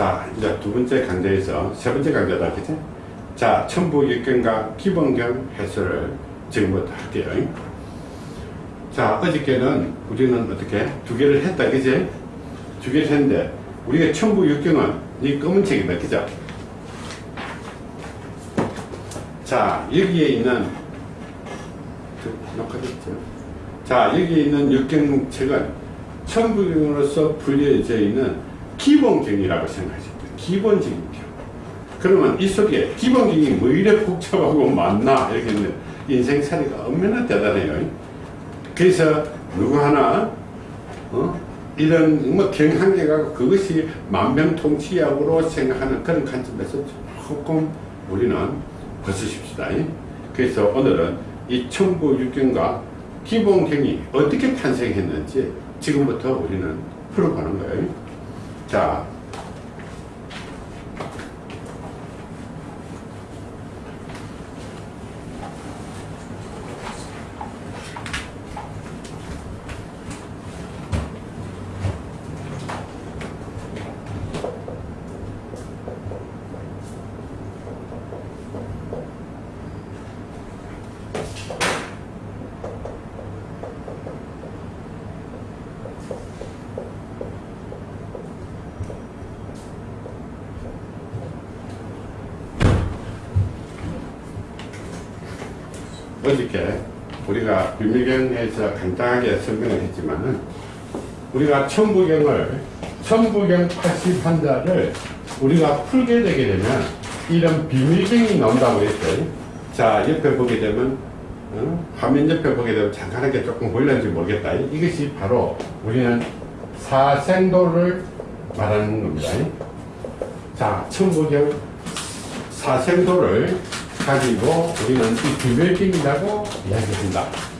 자, 이제 두 번째 강좌에서 세 번째 강좌다, 그치? 자, 천부일경과 기본경 해설을 지금부터 할게요. 자, 어저께는 우리는 어떻게? 두 개를 했다, 그치? 두 개를 했는데, 우리가 천부일경은 이 검은 책이다, 그죠? 자, 여기에 있는, 녹화됐죠? 자, 여기 있는 육경책은 천부경으로서 불려져 있는 기본경이라고 돼요. 기본적인 경. 그러면 이 속에 기본경이 뭐 이래 복잡하고 많나? 이렇게 했는데 인생살이가 얼마나 대단해요. 그래서 누구 하나, 어? 이런 뭐 경한계가 그것이 만병통치약으로 생각하는 그런 관점에서 조금 우리는 벗으십시다. 그래서 오늘은 이 천부육경과 기본경이 어떻게 탄생했는지 지금부터 우리는 풀어보는 거예요. 자, 어저께 우리가 비밀경에서 간단하게 설명을 했지만은 우리가 천부경을 천부경 80환자를 우리가 풀게 되게 되면 이런 비밀경이 나온다고 했어요. 자 옆에 보게 되면 어? 화면 옆에 보게 되면 잠깐하게 조금 보일는지 모르겠다. 이것이 바로 우리는 사생도를 말하는 겁니다. 자 천부경 사생도를 가지고 우리는 이 비밀경이라고 이야기합니다.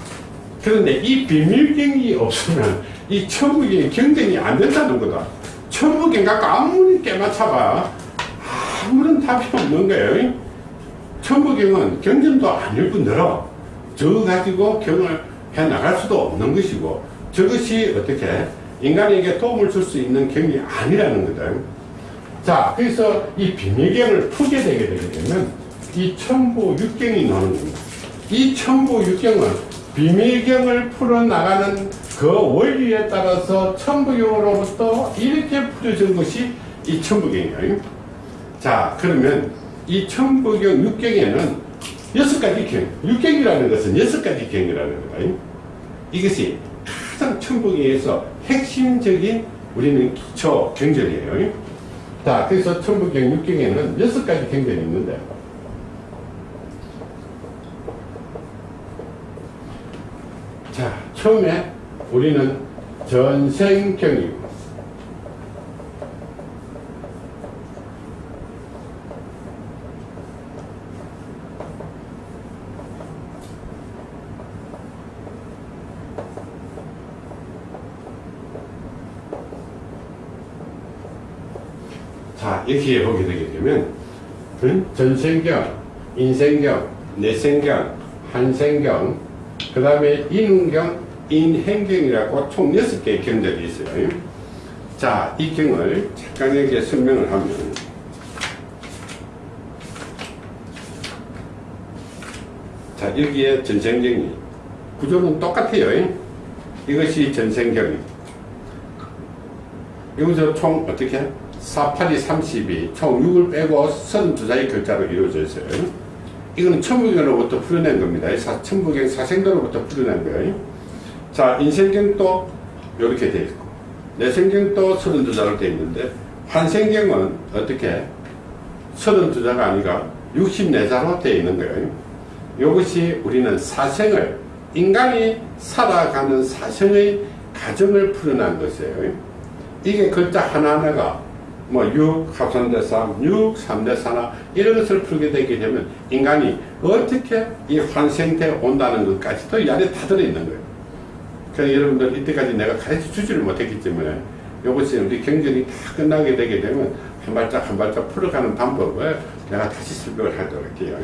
그런데 이 비밀경이 없으면 이 천부경이 경쟁이 안 된다는 거다. 천부경 갖고 아무리 깨맞춰봐 아무런 답이 없는 거예요. 천부경은 경전도 아닐 뿐더러 저거 가지고 경을 해 나갈 수도 없는 것이고 저것이 어떻게 인간에게 도움을 줄 수 있는 경이 아니라는 거다. 자, 그래서 이 비밀경을 풀게 되게 되면 이 천부 육경이 나오는 겁니다. 이 천부 육경은 비밀경을 풀어나가는 그 원리에 따라서 천부경으로부터 이렇게 풀어진 것이 이 천부경이에요. 자, 그러면 이 천부경 육경에는 여섯 가지 경, 육경이라는 것은 여섯 가지 경이라는 거예요. 이것이 가장 천부경에서 핵심적인 우리는 기초 경전이에요. 자, 그래서 천부경 육경에는 여섯 가지 경전이 있는데, 자, 처음에 우리는 전생경이고, 자, 이렇게 보게 되게 되면, 전생경, 인생경, 내생경, 한생경, 그 다음에 인운경, 인행경이라고 총 6개의 경들이 있어요. 자, 이 경을 잠깐에게 설명을 하면, 자, 여기에 전생경이, 구조는 똑같아요. 이것이 전생경이. 여기서 총 어떻게? 4, 8이 32, 총 6을 빼고 32자의 글자로 이루어져 있어요. 이거는 천부경으로부터 풀어낸 겁니다. 사, 천부경 사생도로부터 풀어낸 거예요. 자, 인생경도 이렇게 되어 있고, 내생경도 32자로 되어 있는데, 환생경은 어떻게? 32자가 아니라 64자로 되어 있는 거예요. 이것이 우리는 사생을, 인간이 살아가는 사생의 가정을 풀어낸 것이에요. 이게 글자 하나하나가 뭐 6, 합산대 3, 6, 3대 4나 이런 것을 풀게 되게 되면 인간이 어떻게 이 환생돼 온다는 것까지도 이 안에 다 들어있는 거예요. 그래서 여러분들 이때까지 내가 가르쳐 주지를 못했기 때문에 이것이 우리 경전이 다 끝나게 되게 되면 한 발짝 한 발짝 풀어가는 방법을 내가 다시 설명을 하도록 할게요.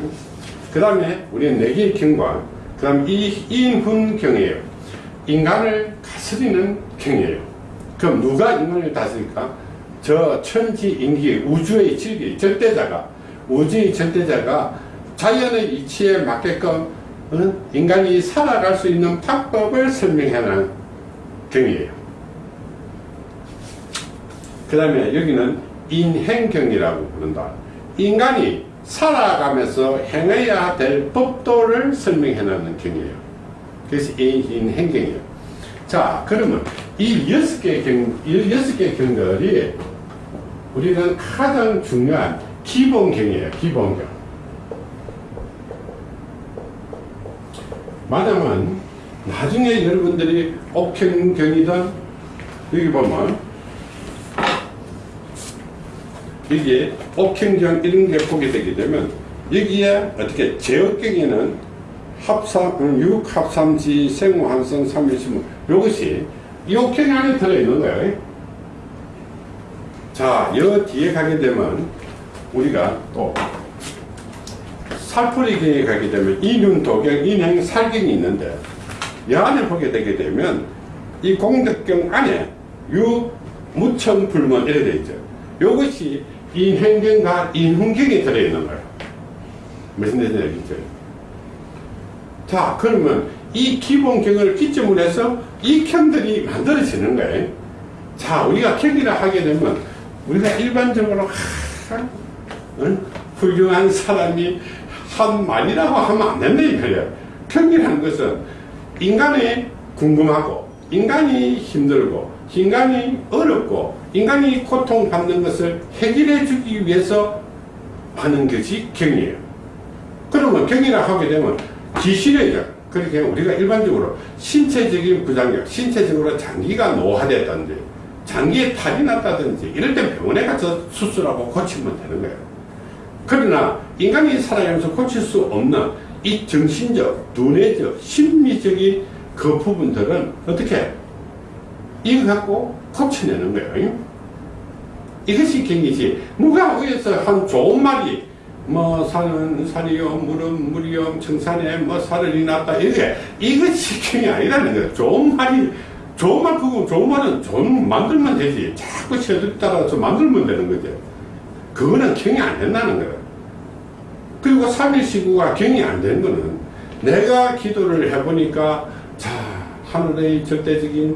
그 다음에 우리는 네 개의 경과 그 다음 이 인훈경이에요. 인간을 다스리는 경이에요. 그럼 누가 인간을 다스릴까? 저 천지 인기 우주의 질기 절대자가 우주의 절대자가 자연의 이치에 맞게끔 어? 인간이 살아갈 수 있는 방법을 설명하는 경이에요. 그 다음에 여기는 인행경이라고 부른다. 인간이 살아가면서 행해야 될 법도를 설명해놓는 경이에요. 그래서 인행경이에요. 자, 그러면 이 여섯 개 경, 경들이 우리는 가장 중요한 기본경이에요. 기본경. 만약은 나중에 여러분들이 옥행경이든 여기 보면 여기에 옥행경 이런 게 보게 되게 되면 여기에 어떻게 제어경에는 합삼, 육합삼지 생화한성 삼일신문 이것이 이 옥행 안에 들어있는 거예요. 자, 여 뒤에 가게 되면 우리가 또 살풀이경에 가게 되면 인윤도경, 인행, 살경이 있는데 이 안에 보게 되게 되면 이 공덕경 안에 유, 무천, 불문 이렇게 되어 있죠. 이것이 인행경과 인훈경이 들어있는 거예요. 무슨 얘기죠? 자, 그러면 이 기본경을 기점으로 해서 이 경들이 만들어지는 거예요. 자, 우리가 경기를 하게 되면 우리가 일반적으로 하, 응? 훌륭한 사람이 한 말이라고 하면 안 된다 이거예요. 경기라는 것은 인간이 궁금하고 인간이 힘들고 인간이 어렵고 인간이 고통받는 것을 해결해 주기 위해서 하는 것이 경이에요. 그러면 경이라 하게 되면 기신의적 그렇게 우리가 일반적으로 신체적인 부작용 신체적으로 장기가 노화됐다든지 장기에 탈이 났다든지 이럴 때 병원에 가서 수술하고 고치면 되는 거예요. 그러나 인간이 살아가면서 고칠 수 없는 이 정신적, 두뇌적, 심리적인 그 부분들은 어떻게 이거 갖고 고쳐내는 거예요. 이것이 경이지. 누가 위에서 한 좋은 말이 뭐 산은 산이요 물은 물이요 청산에 뭐 사를이 났다 이게 이것이 경이 아니라는 거예요. 좋은 말이 좋은 말 그거 좋은 말은 좋은 만들면 되지. 자꾸 세들 따라서 만들면 되는 거죠. 그거는 경이 안 된다는 거예요. 그리고 3일 시구가 경이 안 되는 거는 내가 기도를 해보니까 자 하늘의 절대적인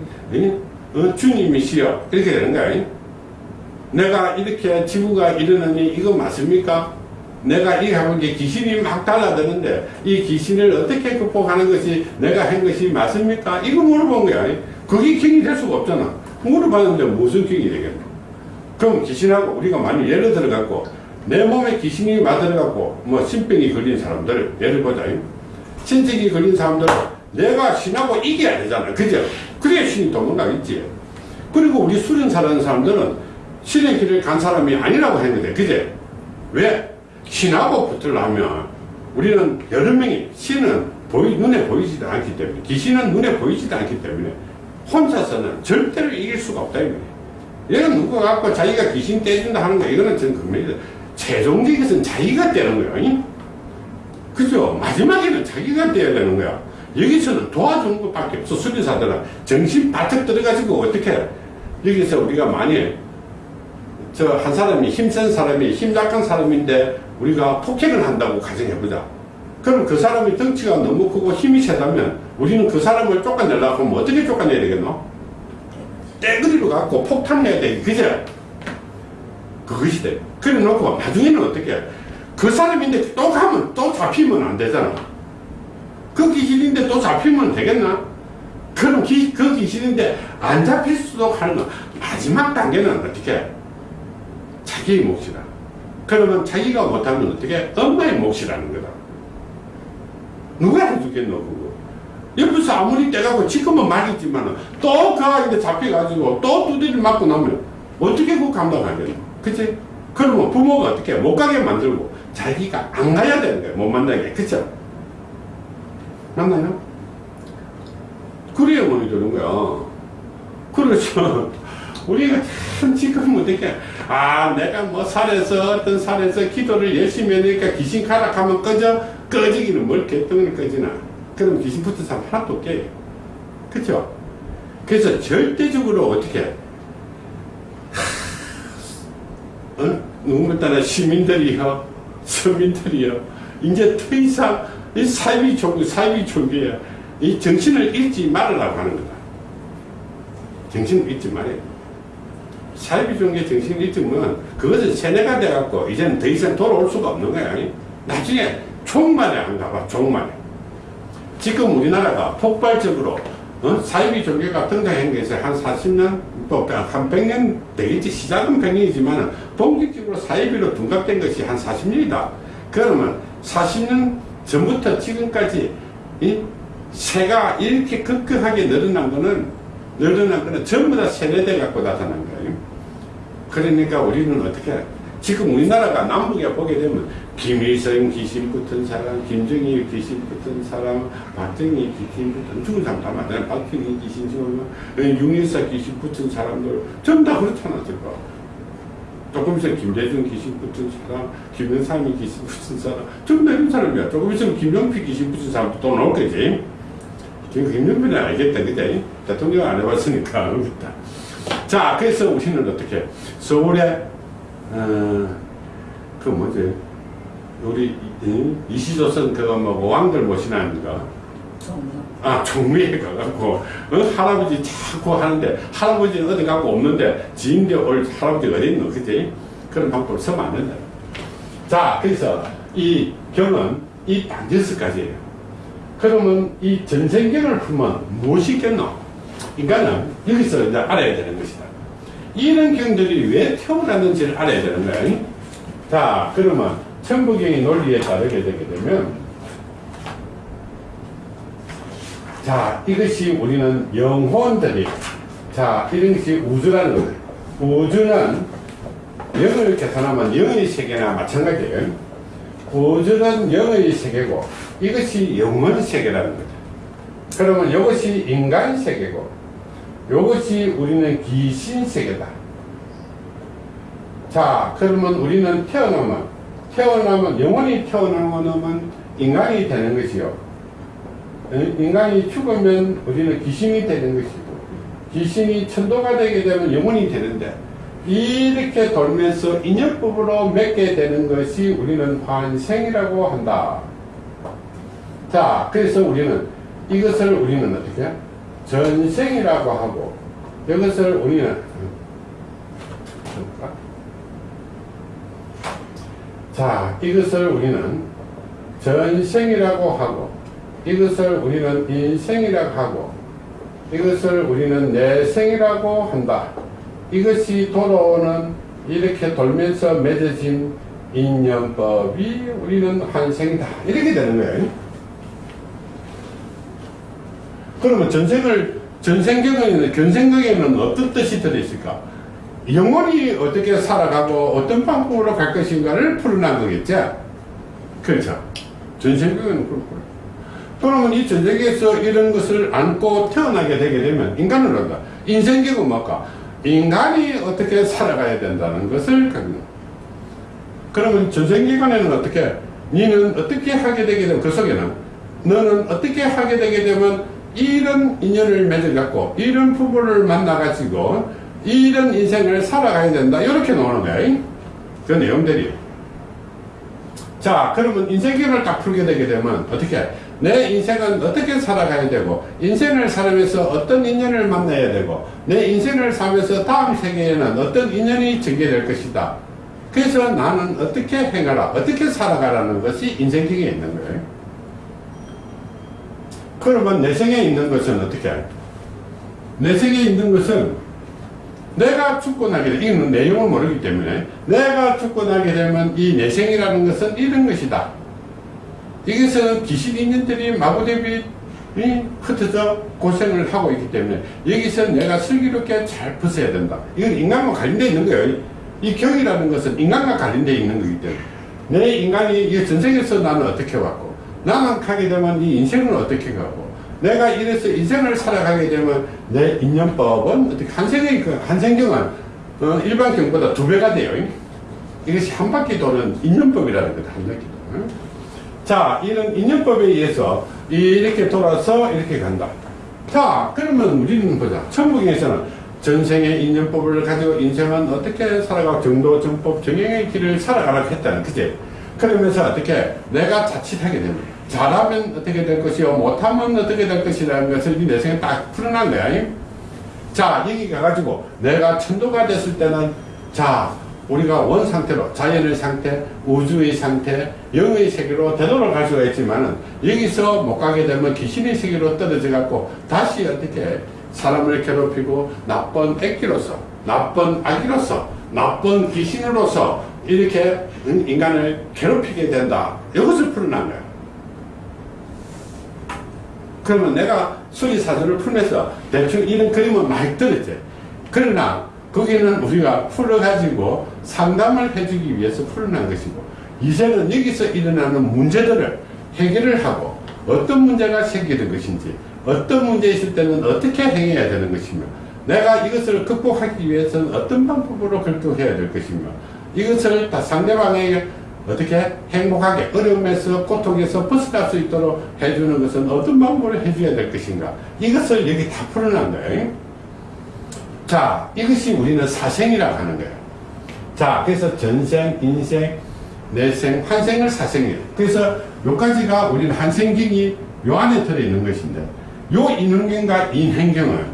어, 주님이시여 이렇게 되는 거야. 내가 이렇게 지구가 이러느니 이거 맞습니까? 내가 이렇게 하면 이제 귀신이 막 달라드는데 이 귀신을 어떻게 극복하는 것이 내가 한 것이 맞습니까? 이거 물어본 거야. 그게 경이 될 수가 없잖아. 물어봤는데 무슨 경이 되겠노? 그럼 귀신하고 우리가 만약 예를 들어갖고 내 몸에 귀신이 맞들어갖고 뭐 신병이 걸린 사람들 예를 보자. 신적이 걸린 사람들 내가 신하고 이겨야 되잖아. 그죠? 그래야 신이 도망가겠지. 그리고 우리 수련사라는 사람들은 신의 길을 간 사람이 아니라고 했는데, 그제? 왜? 신하고 붙으려면 우리는 여러 명이, 신은 보이, 눈에 보이지도 않기 때문에, 귀신은 눈에 보이지도 않기 때문에 혼자서는 절대로 이길 수가 없다. 이거예요. 누가 갖고 자기가 귀신 떼준다 하는 거, 이거는 전 금메이다. 최종적에서는 자기가 떼는 거예요. 그죠? 마지막에는 자기가 떼야 되는 거야. 여기서는 도와주는 것밖에 없어. 수리사들은 정신 바짝 들어가지고 어떻게 여기서 우리가 만약 저한 사람이 힘센 사람이 힘 약한 사람인데 우리가 폭행을 한다고 가정해보자. 그럼 그 사람이 덩치가 너무 크고 힘이 세다면 우리는 그 사람을 쫓아내려고 하면 어떻게 쫓아내야 되겠노? 떼그리로 갖고 폭탄내야 돼. 그죠? 그것이 돼. 그래 놓고 나중에는 어떻게 해? 그 사람인데 또 가면 또 잡히면 안 되잖아. 그 귀신인데 또 잡히면 되겠나? 그럼 기, 그 귀신인데 안 잡힐 수도 하는 거. 마지막 단계는 어떻게? 자기의 몫이다. 그러면 자기가 못하면 어떻게? 엄마의 몫이라는 거다. 누가 해주겠노? 옆에서 아무리 떼가고 지금은 말했지만 또 그 아이한테 잡혀가지고 또 두드리를 맞고 나면 어떻게 그거 감당하겠노? 그치? 그러면 부모가 어떻게 못 가게 만들고 자기가 안 가야 되는 거야. 못 만나게. 그쵸? 맞나요? 그래야 뭐이 되는 거야. 그렇죠. 우리가 참 지금 어떻게, 아, 내가 뭐 살에서, 어떤 살에서 기도를 열심히 하니까 귀신 가락하면 꺼져? 꺼지기는 뭘 개똥을 꺼지나. 그럼 귀신 붙은 사람 하나도 없게. 그쵸? 그래서 절대적으로 어떻게, 어? 누구만 따라 시민들이요, 서민들이요, 이제 더 이상 이 사이비 종교, 사이비 종교야. 이 정신을 잃지 말으라고 하는 거다. 정신을 잃지 말아요. 사이비 종교의 정신을 잃으면 그것은 세뇌가 돼갖고 이제는 더 이상 돌아올 수가 없는 거야. 나중에 종말에 안 가봐, 종말에. 지금 우리나라가 폭발적으로 어? 사이비 종교가 등장한 것이 한 40년, 또한 100년 되겠지. 시작은 100년이지만 본격적으로 사이비로 둔갑된 것이 한 40년이다. 그러면 40년 전부터 지금까지 이 새가 이렇게 급격하게 늘어난 거는 늘어난 거는 전부 다 세뇌돼 갖고 나타난 거예요. 그러니까 우리는 어떻게 지금 우리나라가 남북에 보게 되면 김일성 귀신 붙은 사람, 김정일 귀신 붙은 사람, 박정희 귀신 붙은 죽은 사람 다 많잖아요. 박정희 귀신 지금 윤일사 귀신 붙은 사람들 전부 다 그렇잖아 지금. 조금 있으면 김대중 귀신 붙은 사람, 김영삼이 귀신 붙은 사람, 전부 다 이런 사람이야. 조금 있으면 김영필 귀신 붙은 사람도 또 나올 거지. 지금 김영필은 알겠다, 그지? 대통령 안 해봤으니까. 자, 그래서 우리는 어떻게, 서울에, 어, 그 뭐지, 우리, 이, 이시조선 그거 뭐, 왕들 거, 아, 종미에 가갖고, 어? 할아버지 자꾸 하는데, 할아버지는 어디 가고 없는데, 지인데 올 할아버지 어디 있노, 그지? 그런 방법을 쓰면 안 된다. 자, 그래서 이 경은 이 단지스까지예요. 그러면 이 전생경을 풀면 무엇이 있겠노? 인간은 여기서 이제 알아야 되는 것이다. 이런 경들이 왜 태어났는지를 알아야 되는 거야. 자, 그러면 천부경의 논리에 따르게 되게 되면 자, 이것이 우리는 영혼들이, 자, 이런 것이 우주라는 거예요. 우주는 영을 계산하면 영의 세계나 마찬가지예요. 우주는 영의 세계고, 이것이 영혼 세계라는 거죠. 그러면 이것이 인간 세계고, 이것이 우리는 귀신 세계다. 자, 그러면 우리는 태어나면, 태어나면, 영혼이 태어나면 인간이 되는 것이요. 인간이 죽으면 우리는 귀신이 되는 것이고 귀신이 천도가 되게 되면 영혼이 되는데 이렇게 돌면서 인연법으로 맺게 되는 것이 우리는 환생이라고 한다. 자, 그래서 우리는 이것을 우리는 어떻게 전생이라고 하고 이것을 우리는 자, 이것을 우리는 전생이라고 하고 이것을 우리는 인생이라고 하고 이것을 우리는 내생이라고 한다. 이것이 돌아오는 이렇게 돌면서 맺어진 인연법이 우리는 환생이다. 이렇게 되는 거예요. 그러면 전생을 전생경에는 견생경에는 어떤 뜻이 들어있을까? 영혼이 어떻게 살아가고 어떤 방법으로 갈 것인가를 풀어난 거겠죠? 그렇죠. 전생경에는 그렇고 그러면 이 전쟁에서 이런 것을 안고 태어나게 되게 되면 인간을 한다. 인생계고 뭘까? 인간이 어떻게 살아가야 된다는 것을 갖는 그러면 전생기간에는 어떻게? 니는 어떻게 하게 되게 되면 그 속에는 너는 어떻게 하게 되게 되면 이런 인연을 맺어갖고 이런 부부를 만나가지고 이런 인생을 살아가야 된다. 이렇게 나오는 거야. 그 내용들이. 자, 그러면 인생계를 딱 풀게 되게 되면 어떻게? 내 인생은 어떻게 살아가야 되고 인생을 살면서 어떤 인연을 만나야 되고 내 인생을 살면서 다음 세계에는 어떤 인연이 전개될 것이다. 그래서 나는 어떻게 행하라, 어떻게 살아가라는 것이 인생경에 있는 거예요. 그러면 내 생에 있는 것은 어떻게? 내 생에 있는 것은 내가 죽고 나게 되면, 이건 내용을 모르기 때문에, 내가 죽고 나게 되면 이 내생이라는 것은 이런 것이다. 여기서는 귀신 인연들이 마구대비 흩어져 고생을 하고 있기 때문에 여기서 내가 슬기롭게 잘 벗어야 된다. 이건 인간과 관련되어 있는 거예요. 이 경이라는 것은 인간과 관련되어 있는 거기 때문에 내 인간이 이 전생에서 나는 어떻게 왔고 나만 가게 되면 이 인생을 어떻게 가고 내가 이래서 인생을 살아가게 되면 내 인연법은 어떻게 한생의 그 한생경은 어, 일반 경보다 두 배가 돼요. 이것이 한 바퀴 도는 인연법이라는 거다. 한 바퀴 도는. 자, 이런 인연법에 의해서 이렇게 돌아서 이렇게 간다. 자, 그러면 우리는 보자. 천국에서는 전생의 인연법을 가지고 인생은 어떻게 살아가고 정도, 정법, 정행의 길을 살아가라고 했다는 그지? 그러면서 어떻게 내가 자칫하게 되면 잘하면 어떻게 될 것이요 못하면 어떻게 될 것이라는 것을 내 생에 딱 풀어난 거야 자 여기 가가지고 내가 천도가 됐을 때는 자 우리가 원 상태로 자연의 상태 우주의 상태 영의 세계로 되돌아갈 수가 있지만은 여기서 못 가게 되면 귀신의 세계로 떨어져 갖고 다시 어떻게 사람을 괴롭히고 나쁜 액기로서 나쁜 아기로서 나쁜 귀신으로서 이렇게 인간을 괴롭히게 된다. 이것을 풀어난 거야 그러면 내가 수리사설을 풀면서 대충 이런 그림은 많이 들었지 그러나 거기는 우리가 풀어가지고 상담을 해주기 위해서 풀어난 것이고 이제는 여기서 일어나는 문제들을 해결을 하고 어떤 문제가 생기는 것인지 어떤 문제 있을 때는 어떻게 행해야 되는 것이며 내가 이것을 극복하기 위해서는 어떤 방법으로 극복해야 될 것이며 이것을 다 상대방에게 어떻게 행복하게 어려움에서 고통에서 벗어날 수 있도록 해주는 것은 어떤 방법으로 해줘야 될 것인가? 이것을 여기 다 거예요. 자 이것이 우리는 사생이라고 하는 거예요. 자 그래서 전생 인생 내생 환생을 사생이에요. 그래서 요 가지가 우리는 한생경이 요 안에 들어있는 것인데 요 인행경과 인행경은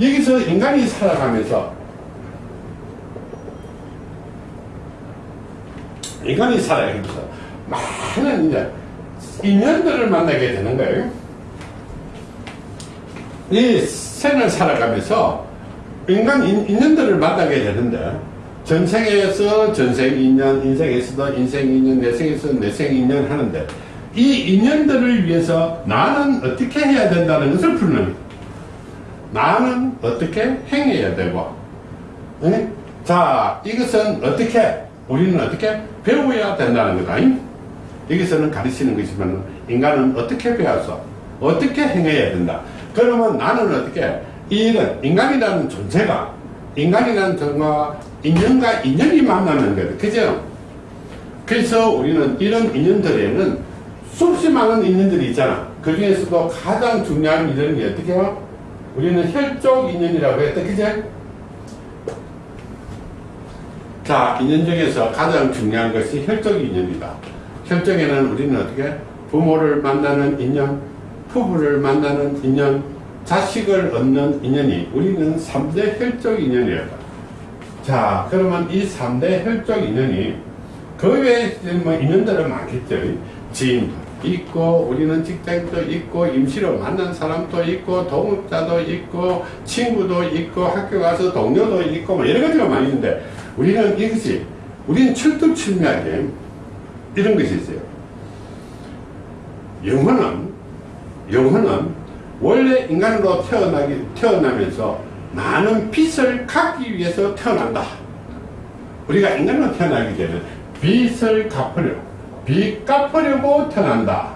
여기서 인간이 살아가면서 인간이 살아가면서 많은 이제 인연들을 만나게 되는 거예요. 이 생을 살아가면서 인간 인, 인연들을 만나게 되는데 전생에서 전생 인연, 인생에서도 인생 인연, 내생에서 내생 인연 하는데 이 인연들을 위해서 나는 어떻게 해야 된다는 것을 푸는 나는 어떻게 행해야 되고 응? 자 이것은 어떻게 우리는 어떻게 배워야 된다는 거다 여기서는 가르치는 것이지만 인간은 어떻게 배워서 어떻게 행해야 된다. 그러면 나는 어떻게 이런 인간이라는 존재가 인간이라는 존재가 인연과 인연이 만나는 거다 그죠? 그래서 우리는 이런 인연들에는 수없이 많은 인연들이 있잖아. 그 중에서도 가장 중요한 인연이 어떻게 해요? 우리는 혈족 인연이라고 했다 그제 자 인연 중에서 가장 중요한 것이 혈족 인연이다. 혈족에는 우리는 어떻게 부모를 만나는 인연 부부를 만나는 인연 자식을 얻는 인연이 우리는 3대 혈족 인연이다 자 그러면 이 3대 혈족 인연이 그 외에 뭐 인연들은 많겠죠. 지인도 있고 우리는 직장도 있고 임시로 만난 사람도 있고 동업자도 있고 친구도 있고 학교 가서 동료도 있고 뭐 여러 가지가 많이 있는데 우리는 이것이 우리는 철두철미하게 이런 것이 있어요 영혼은 영혼은 원래 인간으로 태어나기 태어나면서 많은 빚을 갚기 위해서 태어난다 우리가 인간으로 태어나기 전에 빚을 갚으려 빚 갚으려고 태어난다.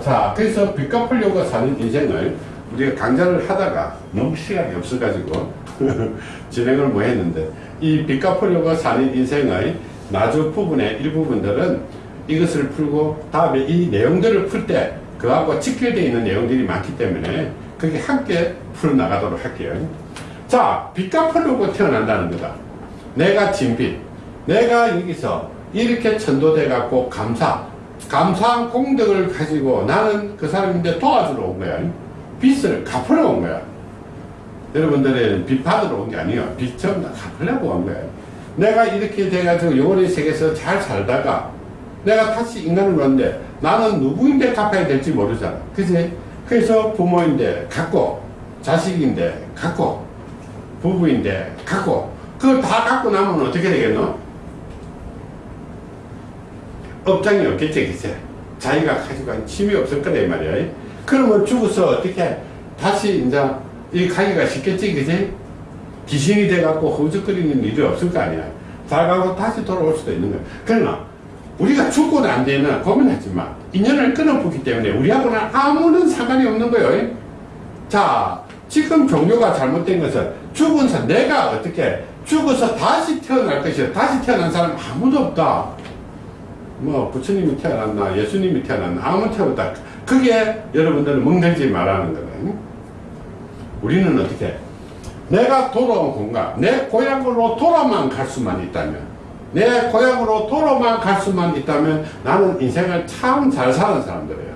자, 그래서 빚 갚으려고 사는 인생을 우리가 강좌를 하다가 너무 시간이 없어가지고 진행을 못 했는데 이빚 갚으려고 사는 인생의 나주 부분의 일부분들은 이것을 풀고 다음에 이 내용들을 풀 때 그하고 직결되어 있는 내용들이 많기 때문에 그게 함께 풀어나가도록 할게요. 자, 빚 갚으려고 태어난다는 거다. 내가 진빚. 내가 여기서 이렇게 천도돼 갖고 감사. 감사한 공덕을 가지고 나는 그 사람인데 도와주러 온 거야. 빚을 갚으러 온 거야. 여러분들은 빚 받으러 온 게 아니에요. 빚 전부 다 갚으려고 온 거야. 내가 이렇게 돼가지고 요원의 세계에서 잘 살다가 내가 다시 인간을 왔는데 나는 누구인데 갚아야 될지 모르잖아. 그지? 그래서 부모인데 갖고 자식인데 갖고 부부인데 갖고 그걸 다 갖고 나면 어떻게 되겠노? 업장이 없겠지 그치? 자기가 가지고 힘이 없을 거다 이 말이야 그러면 죽어서 어떻게 다시 이제 이 가기가 쉽겠지 그치? 귀신이 돼갖고 허우적거리는 일이 없을 거 아니야. 잘 가고 다시 돌아올 수도 있는 거야. 그러나 우리가 죽고는 안 되는 고민하지 마 인연을 끊어보기 때문에 우리하고는 아무런 상관이 없는 거예요. 자 지금 종교가 잘못된 것은 죽은 사 내가 어떻게 죽어서 다시 태어날 것이야. 다시 태어난 사람 아무도 없다. 뭐 부처님이 태어났나 예수님이 태어났나 아무 태어났다 그게 여러분들은 멍들지 말라는 거다. 우리는 어떻게? 내가 돌아온 공간, 내 고향으로 돌아만 갈 수만 있다면, 내 고향으로 돌아만 갈 수만 있다면 나는 인생을 참 잘 사는 사람들이에요.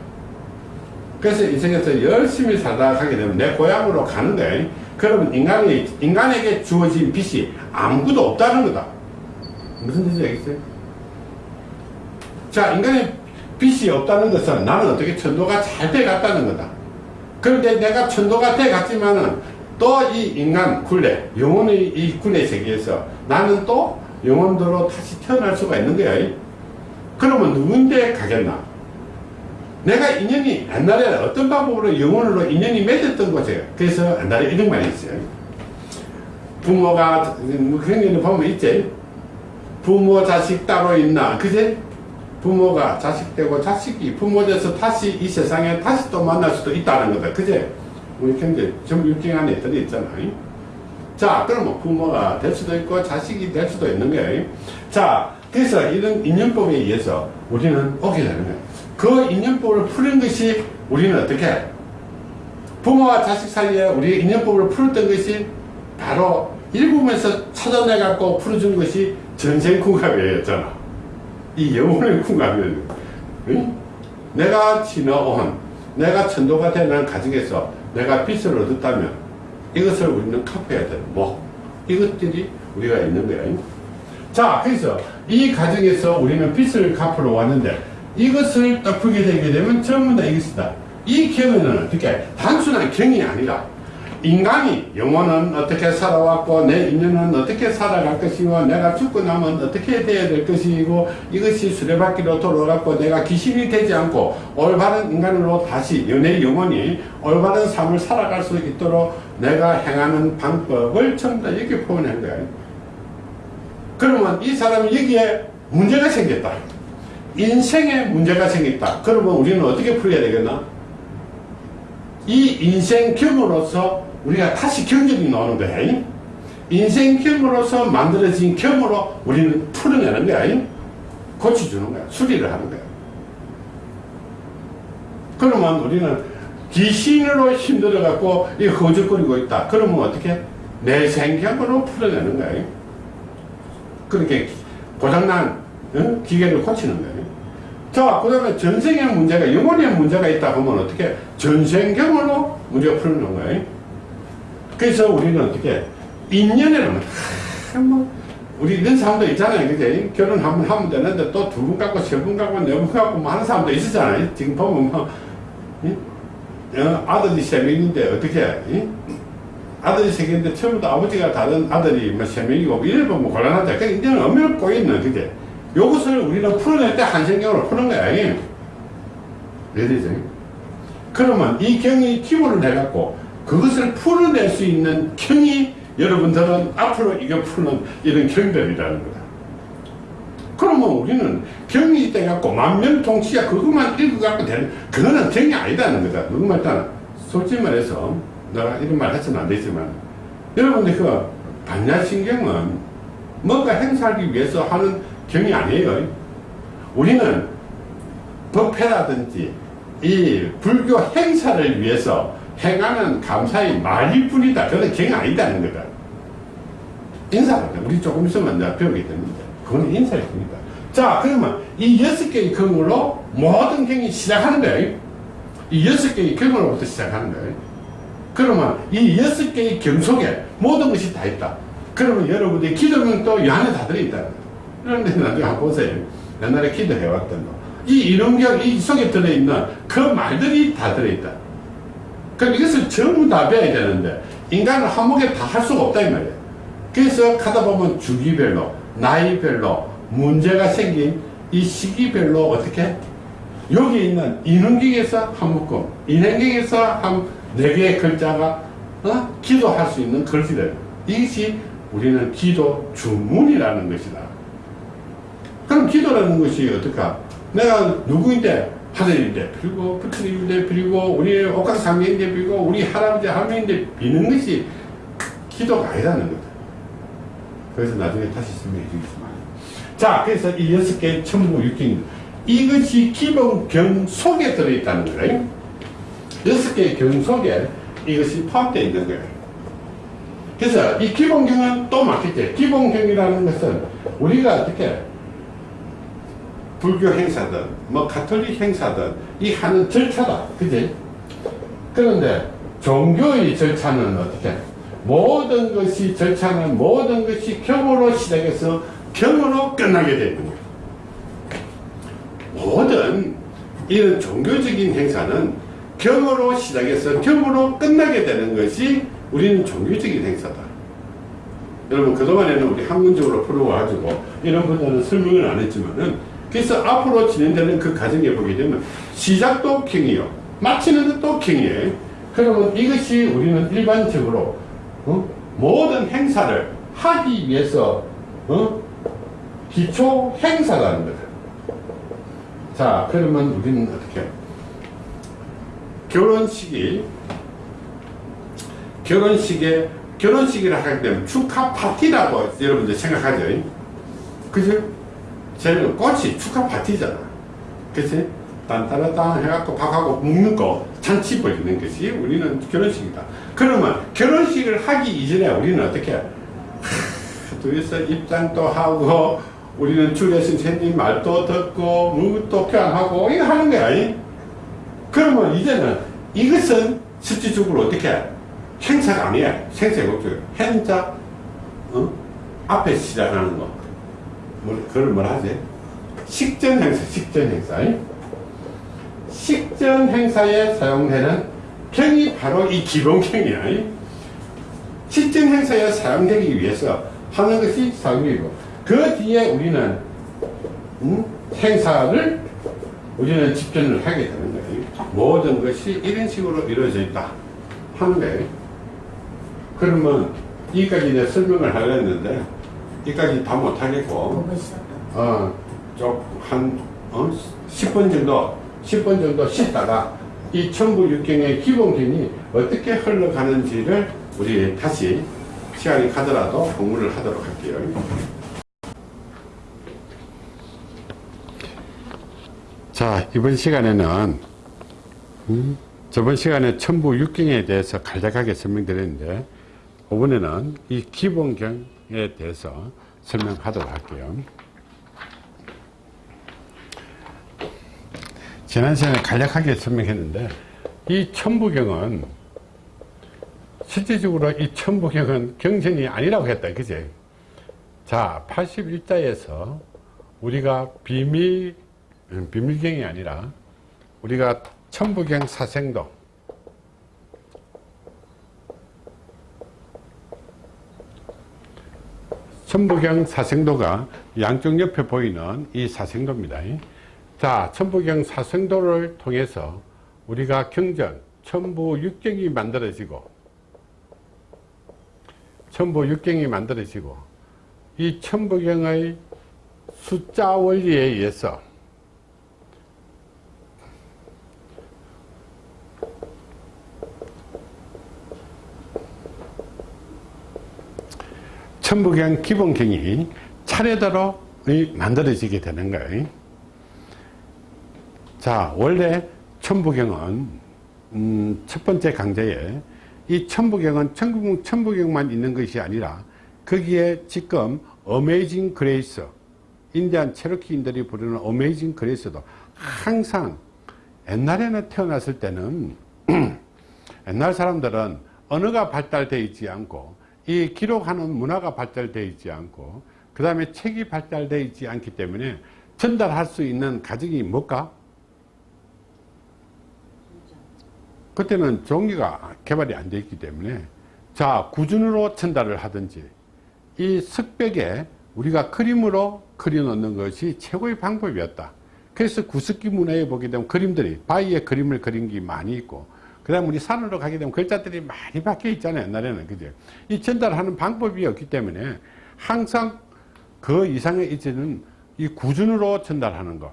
그래서 인생에서 열심히 살다 가게 되면 내 고향으로 가는 거예요. 그러면 인간이, 인간에게 주어진 빚이 아무것도 없다는 거다. 무슨 뜻인지 알겠어요? 자, 인간의 빚이 없다는 것은 나는 어떻게 천도가 잘 돼 갔다는 거다. 그런데 내가 천도가 돼 갔지만은 또 이 인간 굴레, 영혼의 이 굴레 세계에서 나는 또 영혼들로 다시 태어날 수가 있는 거야. 그러면 누군데 가겠나? 내가 인연이 옛날에 어떤 방법으로 영혼으로 인연이 맺었던 거죠. 그래서 옛날에 이런 말이 있어요. 부모가, 뭐 그런 게 보면 있지. 부모 자식 따로 있나. 그제? 부모가 자식 되고 자식이 부모 돼서 다시 이 세상에 다시 또 만날 수도 있다는 거다. 그제? 우리 경제 전부 육경 안에 들어있잖아. 자, 그러면 부모가 될 수도 있고 자식이 될 수도 있는 거예요. 자, 그래서 이런 인연법에 의해서 우리는 오게 되는 거예요. 그 인연법을 푸는 것이 우리는 어떻게? 부모와 자식 사이에 우리 인연법을 풀었던 것이 바로 일부분에서 찾아내갖고 풀어준 것이 전생궁합이었잖아. 이 영혼의 궁합이었는 응? 내가 지나온, 내가 천도가 되는 가정에서 내가 빛을 얻었다면 이것을 우리는 갚아야 되는 뭐 이것들이 우리가 있는 거야. 자, 그래서 이 가정에서 우리는 빚을 갚으러 왔는데 이것을 딱 풀게 되게 되면 전부 다 이것이다. 이 경은 어떻게 단순한 경이 아니라 인간이 영혼은 어떻게 살아왔고 내 인연은 어떻게 살아갈 것이고 내가 죽고 나면 어떻게 돼야 될 것이고 이것이 수레바퀴로 돌아갔고 내가 귀신이 되지 않고 올바른 인간으로 다시 내 영혼이 올바른 삶을 살아갈 수 있도록 내가 행하는 방법을 전부 다 여기 표현한 거야. 그러면 이 사람이 여기에 문제가 생겼다. 인생에 문제가 생겼다. 그러면 우리는 어떻게 풀어야 되겠나? 이 인생 경으로서 우리가 다시 경전이 나오는 거야. 인생 경으로서 만들어진 경으로 우리는 풀어내는 거야. 고쳐주는 거야. 수리를 하는 거야. 그러면 우리는 귀신으로 힘들어 갖고 이 허죽거리고 있다. 그러면 어떻게? 내 생경으로 풀어내는 거야. 그렇게 고장난 어? 기계를 고치는 거예요. 자, 그 다음에 전생의 문제가, 영혼의 문제가 있다 보면 어떻게? 전생경으로 문제가 풀는 거예요. 그래서 우리는 어떻게? 인연에는, 하, 뭐, 우리 이런 사람도 있잖아요. 그제? 결혼 한번 하면 되는데 또 두 분 갖고, 세 분 갖고, 네 분 갖고 뭐 하는 사람도 있었잖아요. 지금 보면 뭐, 이? 어, 아들이 세 명인데 어떻게, 이? 아들이 세 개인데 처음부터 아버지가 다른 아들이 뭐세 명이고 뭐 이래 보면 곤란하다. 그 인연은 엄밀히 꼬여있는, 그제? 요것을 우리는 풀어낼 때 한생경으로 푸는 거야. 레디죠? 그러면 이 경이 기본을 해갖고 그것을 풀어낼 수 있는 경이 여러분들은 앞으로 이거 푸는 이런 경들이라는 거다. 그러면 우리는 경이 돼갖고 만면통치야 그것만 읽어갖고 되는 그거는 경이 아니다는 거다. 누구말 따라 솔직히 말해서 내가 이런 말 해서는 안 되지만 여러분들 그 반야신경은 뭔가 행사하기 위해서 하는 경이 아니에요. 우리는 법회라든지 이 불교 행사를 위해서 행하는 감사의 말일 뿐이다. 그건 경이 아니다는 거다. 인사를 우리 조금 있으면 내가 배우게 됩니다. 그건 인사일 뿐이다. 자, 그러면 이 여섯 개의 경으로 모든 경이 시작하는 거예요. 이 여섯 개의 경으로부터 시작하는 거예요. 그러면 이 여섯 개의 경 속에 모든 것이 다 있다. 그러면 여러분들의 기도명도 이 안에 다 들어있다. 그런데 나중에 한번 보세요. 옛날에 기도해왔던 거. 이 이론경, 이 속에 들어있는 그 말들이 다 들어있다. 그럼 이것을 전부 다 배워야 되는데, 인간은 한목에 다 할 수가 없다, 이 말이에요. 그래서 가다 보면 주기별로, 나이별로, 문제가 생긴 이 시기별로 어떻게? 여기 있는 인흥경에서 한 묶음, 인행경에서 한 네 개의 글자가, 어? 기도할 수 있는 글씨들. 이것이 우리는 기도 주문이라는 것이다. 그럼 기도라는 것이 어떨까? 내가 누구인데 하늘인데 빌고 부처님인데 빌고 우리 옥각상계인데 빌고 우리 할아버지 할머니인데 비는 것이 기도가 아니라는 거다. 그래서 나중에 다시 설명해 주겠습니다. 자, 그래서 이 여섯 개 천부 육경입니다. 이것이 기본 경 속에 들어있다는 거예요. 여섯 개의 경 속에 이것이 포함되어 있는 거예요. 그래서 이 기본경은 또 맞겠죠. 기본경이라는 것은 우리가 어떻게 불교 행사든 뭐 가톨릭 행사든 이 하는 절차다. 그지? 그런데 종교의 절차는 어떻게? 모든 것이 절차는 모든 것이 경으로 시작해서 경으로 끝나게 되는 거예요. 모든 이런 종교적인 행사는 경으로 시작해서 경으로 끝나게 되는 것이 우리는 종교적인 행사다. 여러분 그동안에는 우리 학문적으로 풀어가지고 이런 분들은 설명을 안 했지만은 그래서 앞으로 진행되는 그 과정에 보게 되면 시작도 경이요 마치는 것도 경이에요. 그러면 이것이 우리는 일반적으로 어? 모든 행사를 하기 위해서 어? 기초 행사가 하는 거죠. 자 그러면 우리는 어떻게 결혼식이 결혼식에 결혼식이라 하게 되면 축하 파티라고 여러분들 생각하죠 그죠? 제일 꽃이 축하 파티잖아. 그치? 딴따라딴 해갖고 밥하고 먹는 거 잔치 벌이는 것이 우리는 결혼식이다. 그러면 결혼식을 하기 이전에 우리는 어떻게 둘이서 입장도 하고 우리는 주례 선생님 말도 듣고 무도 교환하고 이거 하는 거야 이? 그러면 이제는 이것은 실질적으로 어떻게 행사가 아니야. 생사의 목적 행자 어? 앞에 시작하는 거 뭐, 그걸 뭐라 하지 식전 행사 식전 행사 이? 식전 행사에 사용되는 경이 바로 이 기본경이야 이? 식전 행사에 사용되기 위해서 하는 것이 사용이고 그 뒤에 우리는 음? 행사를 우리는 집전을 하게 되는 거예요. 모든 것이 이런 식으로 이루어져 있다 하는 거예요. 그러면 여기까지 내 설명을 하려 했는데 여기까지 다 못하겠고. 어, 좀한 어? 10분 정도 10분 정도 쉬다가 이 천부육경의 기본경이 어떻게 흘러가는지를 우리 다시 시간이 가더라도 공부를 하도록 할게요. 자, 이번 시간에는 음, 저번 시간에 천부 육경에 대해서 간략하게 설명드렸는데 이번에는 이 기본경 에 대해서 설명하도록 할게요. 지난 시간에 간략하게 설명했는데 이 천부경은 실질적으로 이 천부경은 경전이 아니라고 했다 그지 자 81자에서 우리가 비밀 음, 비밀경이 아니라 우리가 천부경 사생도 천부경 사생도가 양쪽 옆에 보이는 이 사생도입니다. 자 천부경 사생도를 통해서 우리가 경전 천부 육경이 만들어지고 천부 육경이 만들어지고 이 천부경의 숫자 원리에 의해서 천부경 기본경이 차례대로 만들어지게 되는 거예요. 자, 원래 천부경은 음, 첫 번째 강좌에 이 천부경은 천부경, 천부경만 있는 것이 아니라 거기에 지금 Amazing Grace 인디안 체로키인들이 부르는 Amazing Grace도 항상 옛날에는 태어났을 때는 옛날 사람들은 언어가 발달되어 있지 않고 이 기록하는 문화가 발달되어 있지 않고 그 다음에 책이 발달되어 있지 않기 때문에 전달할 수 있는 가정이 뭘까? 그때는 종이가 개발이 안 되어 있기 때문에 자 구준으로 전달을 하든지 이 석벽에 우리가 그림으로 그려놓는 것이 최고의 방법이었다 그래서 구석기 문화에 보게 되면 그림들이 바위에 그림을 그린 게 많이 있고 그 다음 우리 산으로 가게 되면 글자들이 많이 바뀌어 있잖아요 옛날에는. 그죠? 이 전달하는 방법이 없기 때문에 항상 그 이상의 이제는 이 구준으로 전달하는 것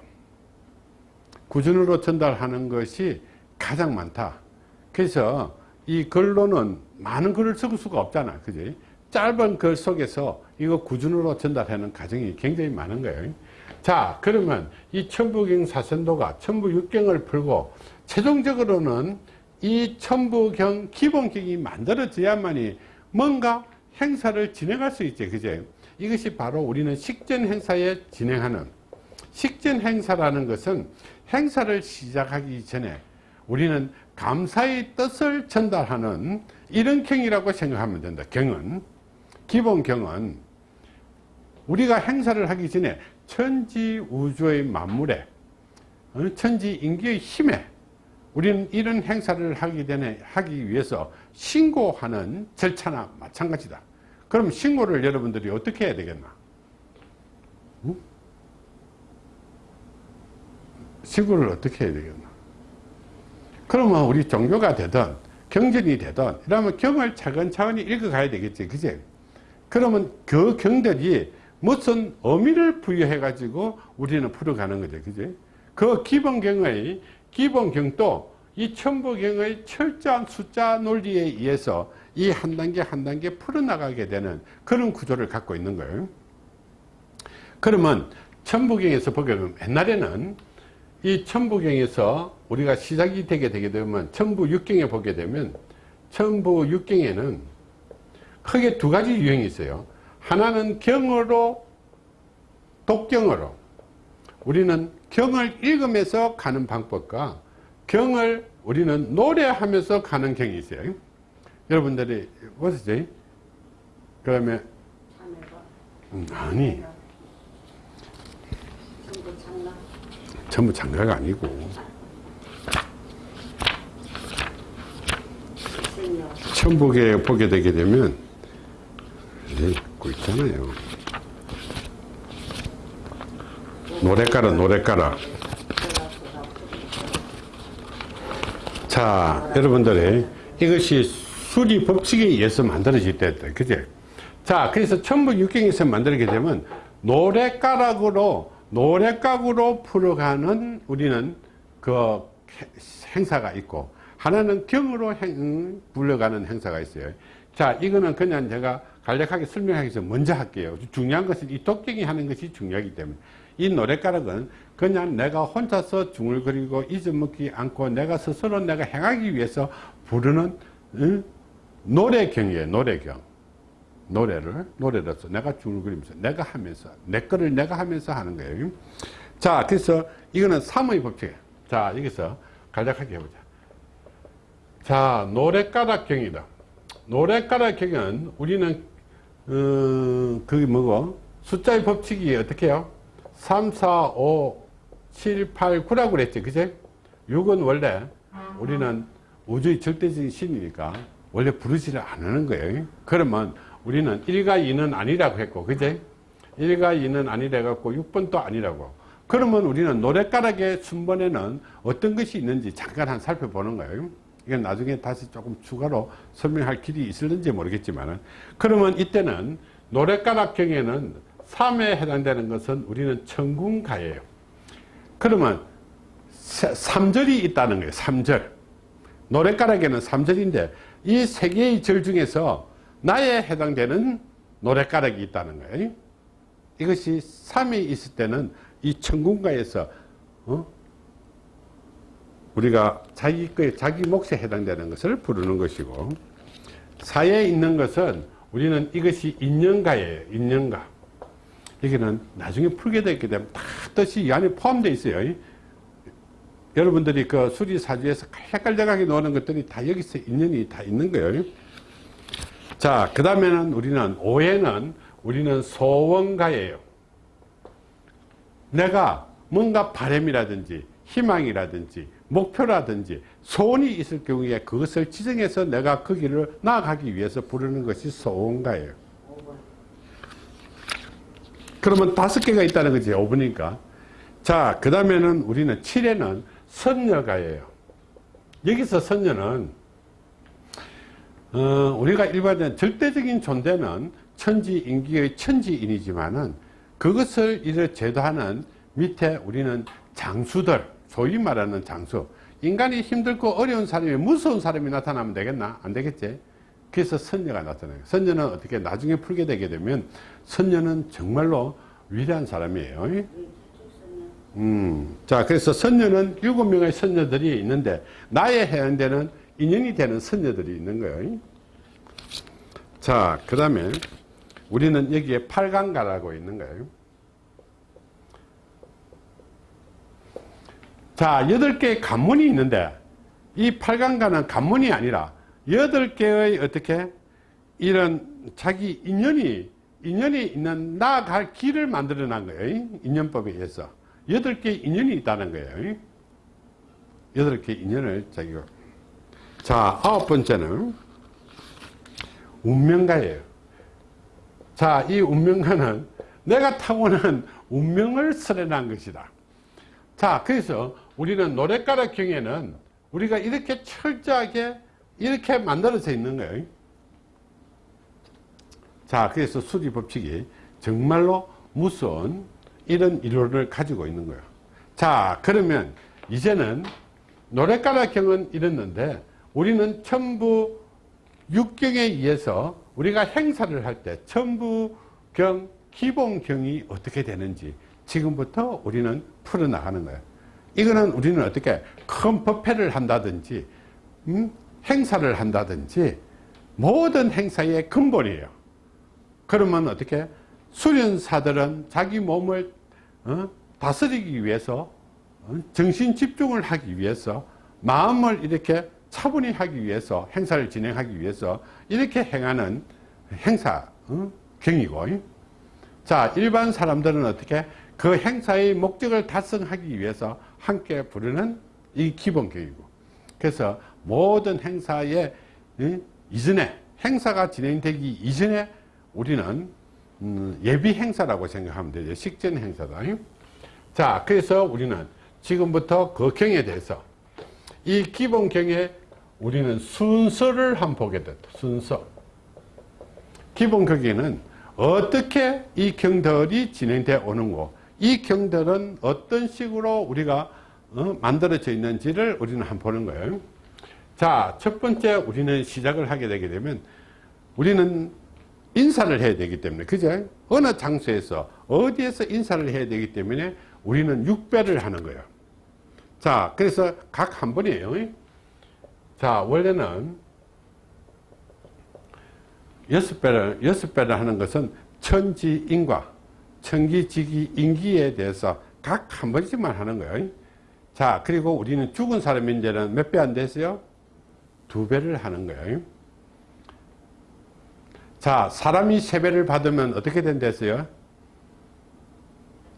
구준으로 전달하는 것이 가장 많다. 그래서 이 글로는 많은 글을 쓸 수가 없잖아. 그지? 짧은 글 속에서 이거 구준으로 전달하는 과정이 굉장히 많은 거예요. 자 그러면 이 천부경 사선도가 천부육경을 풀고 최종적으로는 이 천부경 기본경이 만들어져야만이 뭔가 행사를 진행할 수 있지 그제 이것이 바로 우리는 식전 행사에 진행하는 식전 행사라는 것은 행사를 시작하기 전에 우리는 감사의 뜻을 전달하는 이런 경이라고 생각하면 된다. 경은 기본 경은 우리가 행사를 하기 전에 천지 우주의 만물에 어, 천지 인기의 힘에 우리는 이런 행사를 하기 전에 하기 위해서 신고하는 절차나 마찬가지다. 그럼 신고를 여러분들이 어떻게 해야 되겠나? 응? 신고를 어떻게 해야 되겠나? 그러면 우리 종교가 되든 경전이 되든 이러면 경을 차근차근히 읽어가야 되겠지. 그제? 그러면 그 경들이 무슨 의미를 부여해 가지고 우리는 풀어가는 거죠. 그제? 그 기본경의 기본경도 이 천부경의 철저한 숫자 논리에 의해서 이 한 단계 한 단계 풀어나가게 되는 그런 구조를 갖고 있는 거예요. 그러면 천부경에서 보게 되면 옛날에는 이 천부경에서 우리가 시작이 되게 되게 되면 천부육경에 보게 되면 천부육경에는 크게 두 가지 유형이 있어요. 하나는 경으로 독경으로 우리는 경을 읽으면서 가는 방법과 경을 우리는 노래하면서 가는 경이 있어요. 여러분들이 보시죠. 그러면 음, 아니 전부 장가가 아니고 천복에 보게 되게 되면 네, 고 있잖아요. 노래 깔아 노래 깔아 자 여러분들이 이것이 수리 법칙에 의해서 만들어질 때다 그제 자 그래서 천부육경에서 만들게 되면 노래가락으로 노래각으로 풀어가는 우리는 그 행사가 있고 하나는 경으로 행, 불러가는 행사가 있어요. 자 이거는 그냥 제가 간략하게 설명하기 위해서 먼저 할게요. 중요한 것은 이 독경이 하는 것이 중요하기 때문에 이 노래가락은 그냥 내가 혼자서 중얼거리고 잊어먹지 않고 내가 스스로 내가 행하기 위해서 부르는 응? 노래경이에요 노래경. 노래를 노래로서 내가 중얼거리면서 내가 하면서 내 거를 내가 하면서 하는 거예요. 자 그래서 이거는 삼의 법칙이에요. 자 여기서 간략하게 해보자. 자 노래가락경이다. 노래가락경은 우리는 어, 그게 뭐고? 숫자의 법칙이 어떻게 해요 3, 4, 5, 7, 8, 9라고 그랬지. 그제? 6은 원래 우리는 우주의 절대적인 신이니까 원래 부르지를 않는 거예요. 그러면 우리는 1과 2는 아니라고 했고, 그제? 1과 2는 아니라 갖고 6번도 아니라고. 그러면 우리는 노래가락의 순번에는 어떤 것이 있는지 잠깐 한 살펴보는 거예요. 이건 나중에 다시 조금 추가로 설명할 길이 있을는지 모르겠지만 그러면 이때는 노래가락 경에는 3에 해당되는 것은 우리는 천군가예요. 그러면 3절이 있다는 거예요. 3절. 노래가락에는 3절인데 이 세 개의 절 중에서 나에 해당되는 노래가락이 있다는 거예요. 이것이 3에 있을 때는 이 천군가에서 어? 우리가 자기 거에 자기 몫에 해당되는 것을 부르는 것이고 4에 있는 것은 우리는 이것이 인연가예요. 인연가. 여기는 나중에 풀게 되게 되면 다 뜻이 이 안에 포함되어 있어요. 여러분들이 그 수리사주에서 깔깔깔하게 노는 것들이 다 여기서 인연이 다 있는 거예요. 자, 그 다음에는 우리는, 오해는 우리는 소원가예요. 내가 뭔가 바램이라든지 희망이라든지 목표라든지 소원이 있을 경우에 그것을 지정해서 내가 그 길을 나아가기 위해서 부르는 것이 소원가예요. 그러면 다섯 개가 있다는 거지 5분이니까. 자 그 다음에는 우리는 7에는 선녀가예요. 여기서 선녀는 어, 우리가 일반적인 절대적인 존재는 천지인기의 천지인이지만은 그것을 이를 제도하는 밑에 우리는 장수들 소위 말하는 장수. 인간이 힘들고 어려운 사람이 무서운 사람이 나타나면 되겠나? 안 되겠지 그래서 선녀가 나타나요. 선녀는 어떻게 나중에 풀게 되게 되면 선녀는 정말로 위대한 사람이에요. 음, 자, 그래서 선녀는 일곱 명의 선녀들이 있는데, 나의 해운대는 인연이 되는 선녀들이 있는 거예요. 자, 그 다음에 우리는 여기에 팔강가라고 있는 거예요. 자, 여덟 개의 관문이 있는데, 이 팔강가는 관문이 아니라, 여덟 개의 어떻게, 이런 자기 인연이, 인연이 있는 나아갈 길을 만들어 난 거예요. 인연법에 의해서. 여덟 개의 인연이 있다는 거예요. 여덟 개의 인연을 자기가. 자, 아홉 번째는 운명가예요. 자, 이 운명가는 내가 타고난 운명을 설해난 것이다. 자, 그래서 우리는 노래가락 경에는 우리가 이렇게 철저하게 이렇게 만들어져 있는 거예요. 자, 그래서 수리 법칙이 정말로 무서운 이런 이론을 가지고 있는 거예요. 자, 그러면 이제는 노래가락 경은 이랬는데 우리는 천부 육경에 의해서 우리가 행사를 할 때 천부경, 기본경이 어떻게 되는지 지금부터 우리는 풀어나가는 거예요. 이거는 우리는 어떻게 큰 법회를 한다든지 음? 행사를 한다든지 모든 행사의 근본이에요. 그러면 어떻게 수련사들은 자기 몸을 어? 다스리기 위해서 어? 정신 집중을 하기 위해서 마음을 이렇게 차분히 하기 위해서 행사를 진행하기 위해서 이렇게 행하는 행사 어? 경이고 자 일반 사람들은 어떻게 그 행사의 목적을 달성하기 위해서 함께 부르는 이 기본 경이고 그래서 모든 행사의 이전에 행사가 진행되기 이전에 우리는 음, 예비 행사라고 생각하면 되죠. 식전 행사다. 자 그래서 우리는 지금부터 그 경에 대해서 이 기본 경에 우리는 순서를 한번 보게 됐다. 순서. 기본 경에는 어떻게 이 경들이 진행되어 오는고 이 경들은 어떤 식으로 우리가 어, 만들어져 있는지를 우리는 한번 보는 거예요 자 첫 번째 우리는 시작을 하게 되게 되면 우리는 인사를 해야 되기 때문에 그죠? 어느 장소에서 어디에서 인사를 해야 되기 때문에 우리는 육배를 하는 거예요. 자 그래서 각 한 번이에요. 자 원래는 여섯 배를 여섯 배를 하는 것은 천지인과 천기지기 인기에 대해서 각 한 번씩만 하는 거예요. 자 그리고 우리는 죽은 사람이 이제는 몇 배안 됐어요 두 배를 하는 거예요. 자 사람이 세 배를 받으면 어떻게 된댔어요?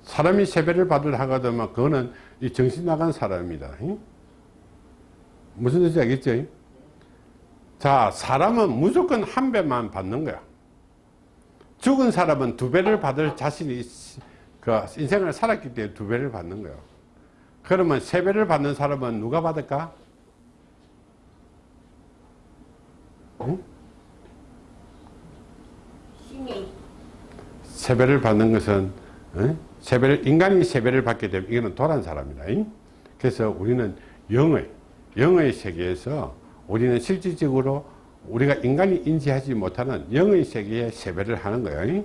사람이 세 배를 받을 하거든요. 그거는 이 정신 나간 사람입니다. 무슨 뜻인지 알겠죠? 자 사람은 무조건 한 배만 받는 거야. 죽은 사람은 두 배를 받을 자신이 그 인생을 살았기 때문에 두 배를 받는 거예요. 그러면 세 배를 받는 사람은 누가 받을까? 응? 세 배를 받는 것은 응? 세 배를 인간이 세 배를 받게 되면 이거는 도란 사람이다. 응? 그래서 우리는 영의 영의 세계에서 우리는 실질적으로 우리가 인간이 인지하지 못하는 영의 세계에 세배를 하는 거예요.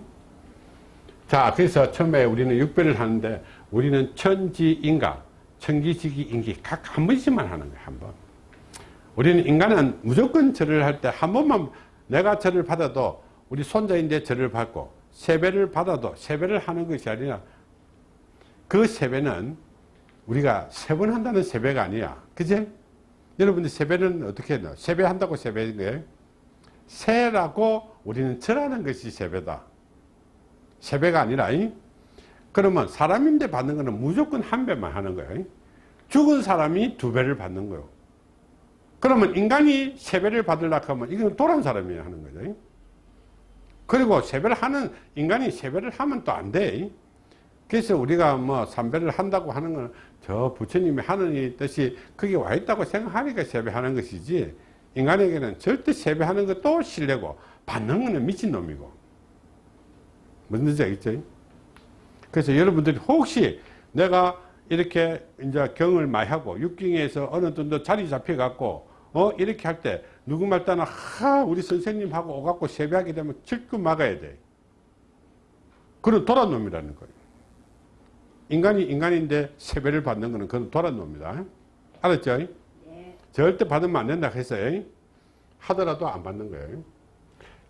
자, 그래서 처음에 우리는 육배를 하는데 우리는 천지인가, 천기지기 인기 각 한 번씩만 하는 거예요. 한 번. 우리는 인간은 무조건 절을 할 때 한 번만 내가 절을 받아도 우리 손자인데 절을 받고 세배를 받아도 세배를 하는 것이 아니라 그 세배는 우리가 세 번 한다는 세배가 아니야. 그제? 여러분들 세배는 어떻게 해요? 세배한다고 세배인 거예요? 세라고 우리는 절하는 것이 세배다. 세배가 아니라, 이? 그러면 사람인데 받는 거는 무조건 한 배만 하는 거예요. 죽은 사람이 두 배를 받는 거예요. 그러면 인간이 세 배를 받으려고 하면 이건 도란 사람이 하는 거죠. 그리고 세배를 하는, 인간이 세배를 하면 또 안 돼. 그래서 우리가 뭐 삼배를 한다고 하는 건 저 부처님이 하는 뜻이 거기 와 있다고 생각하니까 세배하는 것이지 인간에게는 절대 세배하는 것도 실례고 받는 거는 미친놈이고 뜻인지 알겠죠? 그래서 여러분들이 혹시 내가 이렇게 이제 경을 많이 하고 육경에서 어느 정도 자리 잡혀 갖고 어 이렇게 할 때 누구 말 따나 하 우리 선생님하고 오갖고 세배하게 되면 질끈 막아야 돼 그런 도란 놈이라는 거예요 인간이 인간인데 세배를 받는 거는 그건 도란 놈입니다. 알았죠? 네. 절대 받으면 안 된다 했어요. 하더라도 안 받는 거예요.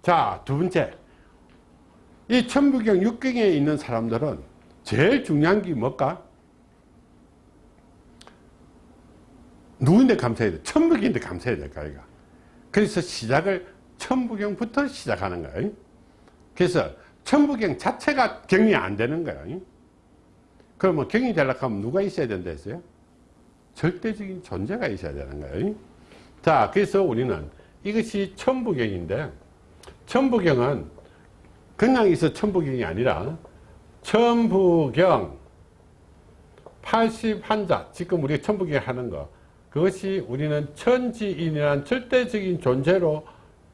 자, 두 번째. 이 천부경 육경에 있는 사람들은 제일 중요한 게 뭘까? 누구인데 감사해야 돼? 천부경인데 감사해야 될까, 이가. 그래서 시작을 천부경부터 시작하는 거예요. 그래서 천부경 자체가 경이 안 되는 거예요. 그러면 경이 되려고 하면 누가 있어야 된다 했어요? 절대적인 존재가 있어야 되는 거예요. 자, 그래서 우리는 이것이 천부경인데, 천부경은 그냥 있어 천부경이 아니라, 천부경 81자, 지금 우리가 천부경 하는 거, 그것이 우리는 천지인이란 절대적인 존재로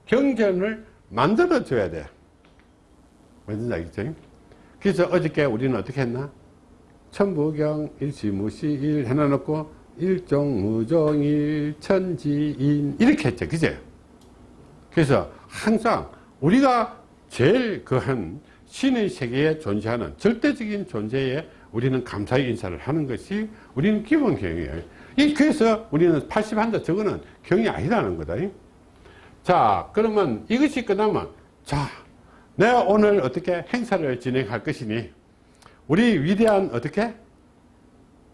경전을 만들어줘야 돼. 뭔지 알겠죠? 그래서 어저께 우리는 어떻게 했나? 천부경 일시무시일 해놔놓고 일종무종일 천지인 이렇게 했죠 그제 그래서 항상 우리가 제일 그한 신의 세계에 존재하는 절대적인 존재에 우리는 감사의 인사를 하는 것이 우리는 기본 경이에요 이 그래서 우리는 80한자 저거는 경이 아니라는 거다. 자 그러면 이것이 끝나면 자 내가 오늘 어떻게 행사를 진행할 것이니? 우리 위대한 어떻게?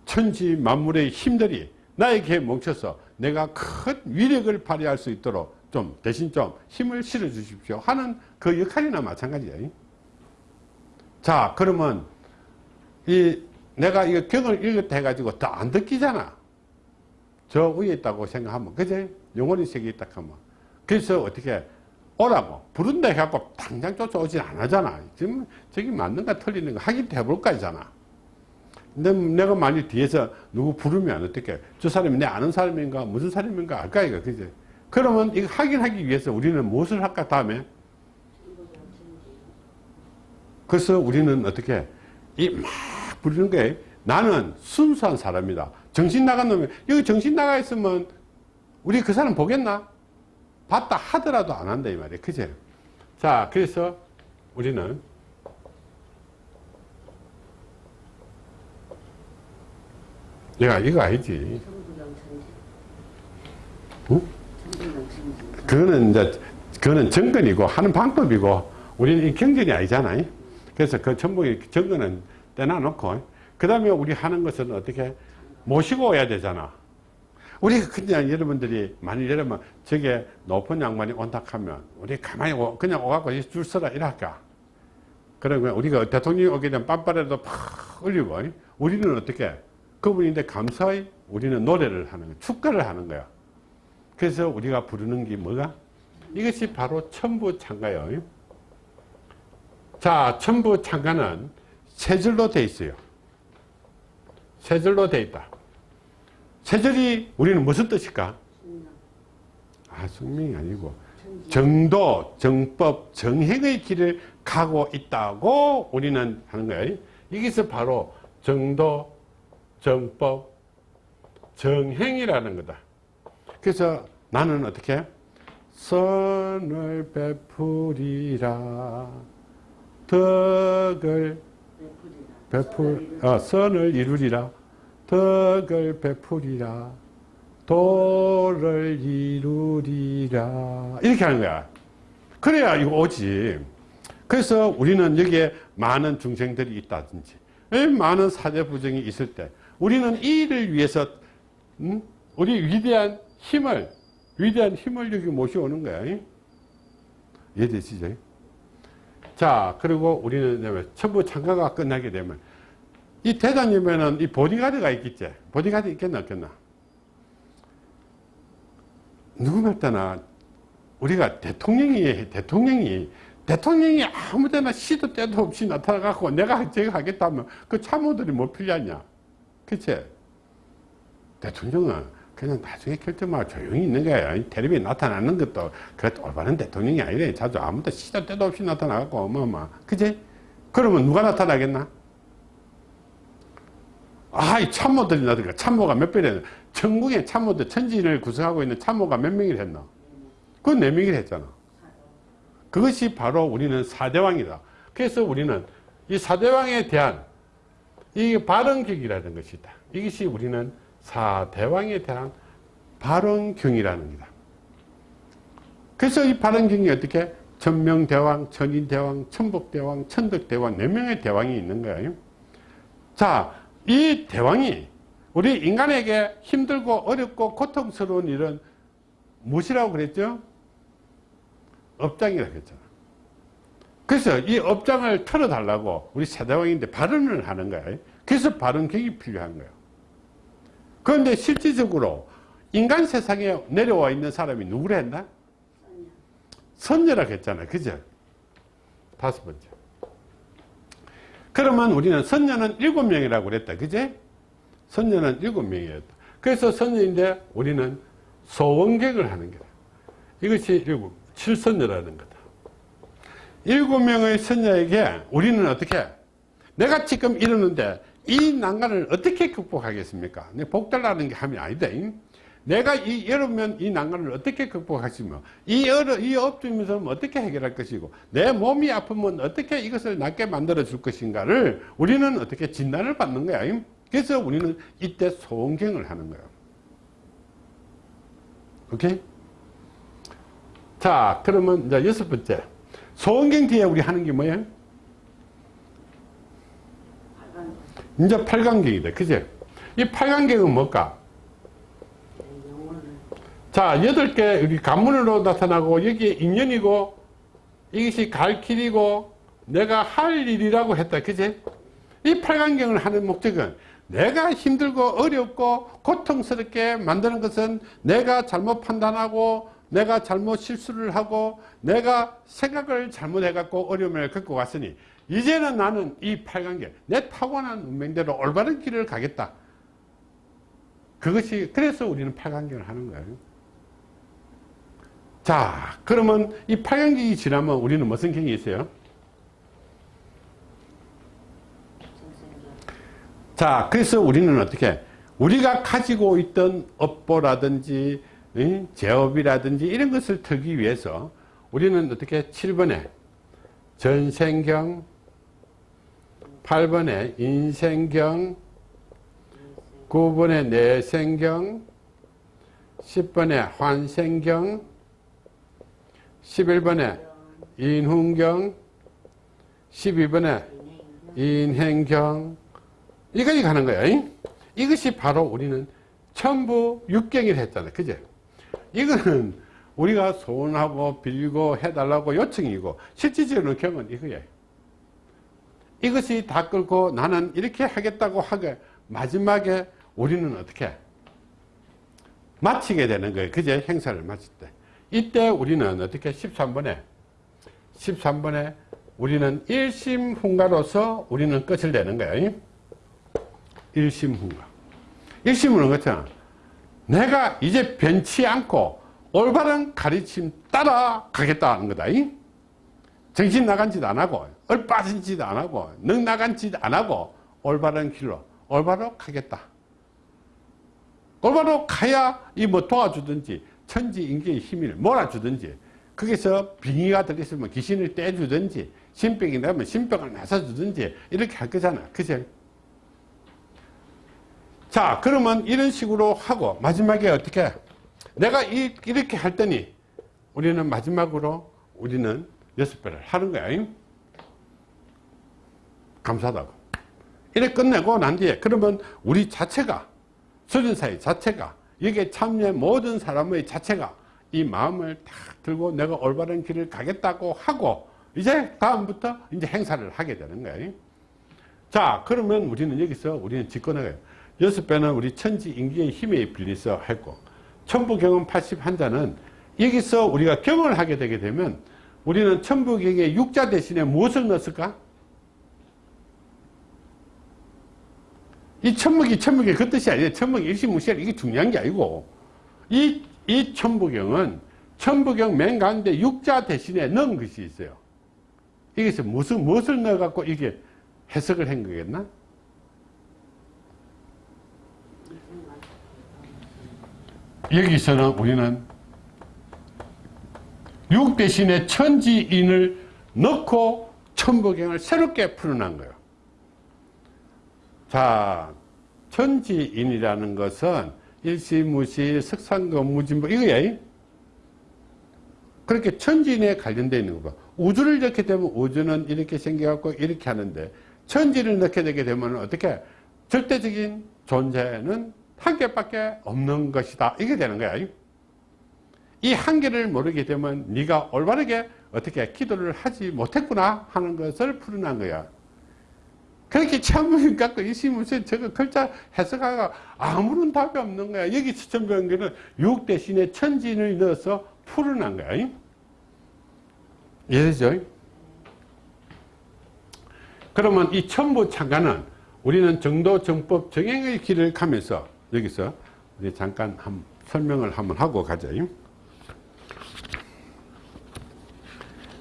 천지 만물의 힘들이 나에게 뭉쳐서 내가 큰 위력을 발휘할 수 있도록 좀 대신 좀 힘을 실어 주십시오 하는 그 역할이나 마찬가지예요. 자 그러면 이 내가 이거 경을 읽었다 해가지고 더안 듣기잖아. 저 위에 있다고 생각하면 그제? 영혼의 세계에 있다 하면. 그래서 어떻게 오라고 부른다 해갖고 당장 쫓아오진 않았잖아. 지금 저기 맞는가 틀리는가 확인해 해볼까 하잖아. 근데 내가 만약 뒤에서 누구 부르면 어떻게 저 사람이 내 아는 사람인가 무슨 사람인가 알까 이거 그지 그러면 이거 확인하기 위해서 우리는 무엇을 할까 다음에? 그래서 우리는 어떻게 이 막 부르는 게 나는 순수한 사람이다 정신 나간 놈이 여기 정신 나가 있으면 우리 그 사람 보겠나 봤다 하더라도 안 한다 이 말이야 그제 자 그래서 우리는 내가 이거 알지. 응? 그거는 이제, 그거는 정근이고 하는 방법이고, 우리는 이 경전이 아니잖아. 그래서 그 전부 정근은 떼놔놓고, 그 다음에 우리 하는 것은 어떻게 모시고 오야 되잖아. 우리가 그냥 여러분들이, 만일 여러분, 저게 높은 양반이 온다 하면, 우리 가만히 오, 그냥 오갖고 줄 서라 이럴까. 그러면 우리가 대통령이 오게 되면 빰빠레도 팍 올리고, 우리는 어떻게, 그분인데 감사히 우리는 노래를 하는 거야. 축가를 하는 거야. 그래서 우리가 부르는 게 뭐가? 이것이 바로 천부창가예요. 자, 천부창가는 세 줄로 돼 있어요. 세 줄로 돼 있다. 세 줄이 우리는 무슨 뜻일까? 아, 숙명이 아니고. 정도, 정법, 정행의 길을 가고 있다고 우리는 하는 거예요. 이것이 바로 정도, 정법, 정행이라는 거다. 그래서 나는 어떻게? 선을 베풀이라 덕을. 베풀, 어, 선을 이루리라 덕을 베풀이라 도를 이루리라. 이렇게 하는 거야. 그래야 이거 오지. 그래서 우리는 여기에 많은 중생들이 있다든지 에, 많은 사대 부정이 있을 때 우리는 이 일을 위해서 음? 우리 위대한 힘을 위대한 힘을 여기 모셔오는 거야. 이해되시죠? 자 그리고 우리는 천부 참가가 끝나게 되면 이 대장님에는 이 보디가드가 있겠지? 보디가드 있겠나 없겠나? 누구 말 때나 우리가 대통령이 대통령이 대통령이 아무 데나 시도 때도 없이 나타나갖고 내가 제가 하겠다면 그 참모들이 뭐 필요하냐? 그치? 대통령은 그냥 나중에 결정만 조용히 있는 거야. 텔레비에 나타나는 것도 그 올바른 대통령이 아니래. 자주 아무도 시도 때도 없이 나타나갖고 어마어마. 그치? 그러면 누가 나타나겠나 아이 참모들이 나니까 참모가 몇 배래 전국의 참모들 천지를 구성하고 있는 참모가 몇 명이 했나 그건 네 명이 했잖아 그것이 바로 우리는 사대왕이다 그래서 우리는 이 사대왕에 대한 이게 발언격이라는 것이다. 이것이 우리는 사대왕에 대한 발언경이라는 겁니다. 그래서 이 발언경이 어떻게 천명대왕, 천인대왕, 천복대왕, 천덕대왕 네 명의 대왕이 있는 거예요. 자, 이 대왕이 우리 인간에게 힘들고 어렵고 고통스러운 일은 무엇이라고 그랬죠? 업장이라고 했잖아. 그래서 이 업장을 털어달라고 우리 세대왕인데 발언을 하는 거야. 그래서 발언격이 필요한 거예요. 그런데 실질적으로 인간 세상에 내려와 있는 사람이 누구라 했나? 선녀. 선녀라고 했잖아요. 그죠? 다섯 번째. 그러면 우리는 선녀는 일곱 명이라고 그랬다. 그제? 선녀는 일곱 명이었다. 그래서 선녀인데 우리는 소원객을 하는 거다. 이것이 일곱, 칠선녀라는 거다. 일곱 명의 선녀에게 우리는 어떻게, 내가 지금 이러는데 이 난간을 어떻게 극복하겠습니까? 내 복달라는 게 함이 아니다. 잉? 내가 이 여름면 이 난간을 어떻게 극복하시며 이 어려 이 업주면서 어떻게 해결할 것이고 내 몸이 아프면 어떻게 이것을 낫게 만들어 줄 것인가를 우리는 어떻게 진단을 받는 거야. 잉? 그래서 우리는 이때 소원경을 하는 거야. 오케이? 자, 그러면 이제 여섯 번째. 소원경 뒤에 우리 하는 게 뭐예요? 이제 팔강경이다. 그제? 이 팔강경은 뭘까? 자, 여덟 개 여기 간문으로 나타나고 여기에 인연이고 이것이 갈 길이고 내가 할 일이라고 했다. 그지? 이 팔강경을 하는 목적은 내가 힘들고 어렵고 고통스럽게 만드는 것은 내가 잘못 판단하고 내가 잘못 실수를 하고 내가 생각을 잘못해 갖고 어려움을 겪고 왔으니 이제는 나는 이 팔강경 내 타고난 운명대로 올바른 길을 가겠다. 그것이 그래서 우리는 팔강경을 하는 거예요. 자, 그러면 이 팔강경이 지나면 우리는 무슨 경이 있어요? 자, 그래서 우리는 어떻게 우리가 가지고 있던 업보라든지 응? 제업이라든지 이런 것을 털기 위해서 우리는 어떻게 7번에 전생경 8번에 인생경 9번에 내생경 10번에 환생경 11번에 인훈경 12번에 인행경 이까지 가는. 잉? 이것이 바로 우리는 천부 육경이라 했잖아요. 그제? 이거는 우리가 소원하고 빌고 해달라고 요청이고 실질적으로 경은 이거예요. 이것이 다 끌고 나는 이렇게 하겠다고 하게 마지막에 우리는 어떻게 마치게 되는 거예요. 그제? 행사를 마칠 때. 이때 우리는 어떻게 13번에 13번에 우리는 일심훈가로서 우리는 끝을 내는 거예요. 일심훈가. 일심은 그렇잖아. 내가 이제 변치 않고 올바른 가르침 따라 가겠다는 거다. 이? 정신 나간 짓 안 하고, 얼빠진 짓 안 하고, 능 나간 짓 안 하고, 올바른 길로, 올바로 가겠다. 올바로 가야 이 뭐 도와주든지, 천지 인계의 힘을 몰아주든지, 거기서 빙의가 들어있으면 귀신을 떼주든지, 신병이 나면 신병을 나서주든지, 이렇게 할 거잖아. 그죠? 자, 그러면 이런 식으로 하고, 마지막에 어떻게, 내가 이, 이렇게 할 때니, 우리는 마지막으로, 우리는 여섯 배를 하는 거야. 잉? 감사하다고. 이래 끝내고 난 뒤에, 그러면 우리 자체가, 수련사의 자체가, 여기에 참여한 모든 사람의 자체가 이 마음을 탁 들고 내가 올바른 길을 가겠다고 하고, 이제 다음부터 이제 행사를 하게 되는 거예요. 자, 그러면 우리는 여기서 우리는 직권하게 여섯 배는 우리 천지 인기의 힘에 빌려서 했고, 천부경은 81자는 여기서 우리가 경을 하게 되게 되면 우리는 천부경의 육자 대신에 무엇을 넣었을까? 이 천목이 천목이 그 뜻이 아니에요. 천목이 일시무시할 이게 중요한 게 아니고 이, 이 천부경은 천부경 맨 가운데 육자 대신에 넣은 것이 있어요. 여기서 무슨, 무엇을 넣어갖고 이게 해석을 한 거겠나? 여기서는 우리는 육 대신에 천지인을 넣고 천부경을 새롭게 풀어난 거예요. 자, 천지인이라는 것은 일시무시, 석상금, 무진보, 이거야. 그렇게 천지인에 관련되어 있는 거고, 우주를 넣게 되면 우주는 이렇게 생겨갖고 이렇게 하는데, 천지를 넣게 되게 되면 어떻게? 절대적인 존재는 한 개밖에 없는 것이다. 이게 되는 거야. 이 한계를 모르게 되면 네가 올바르게 어떻게 기도를 하지 못했구나 하는 것을 풀어난 거야. 그렇게 참을 갖고 이시무슨 저거 글자 해석하가 아무런 답이 없는 거야. 여기 추천병기는 6 대신에 천진을 넣어서 풀어난 거야. 이해되죠? 그러면 이 천부 창가는 우리는 정도 정법 정행의 길을 가면서 여기서 우리 잠깐 한 설명을 한번 하고 가죠.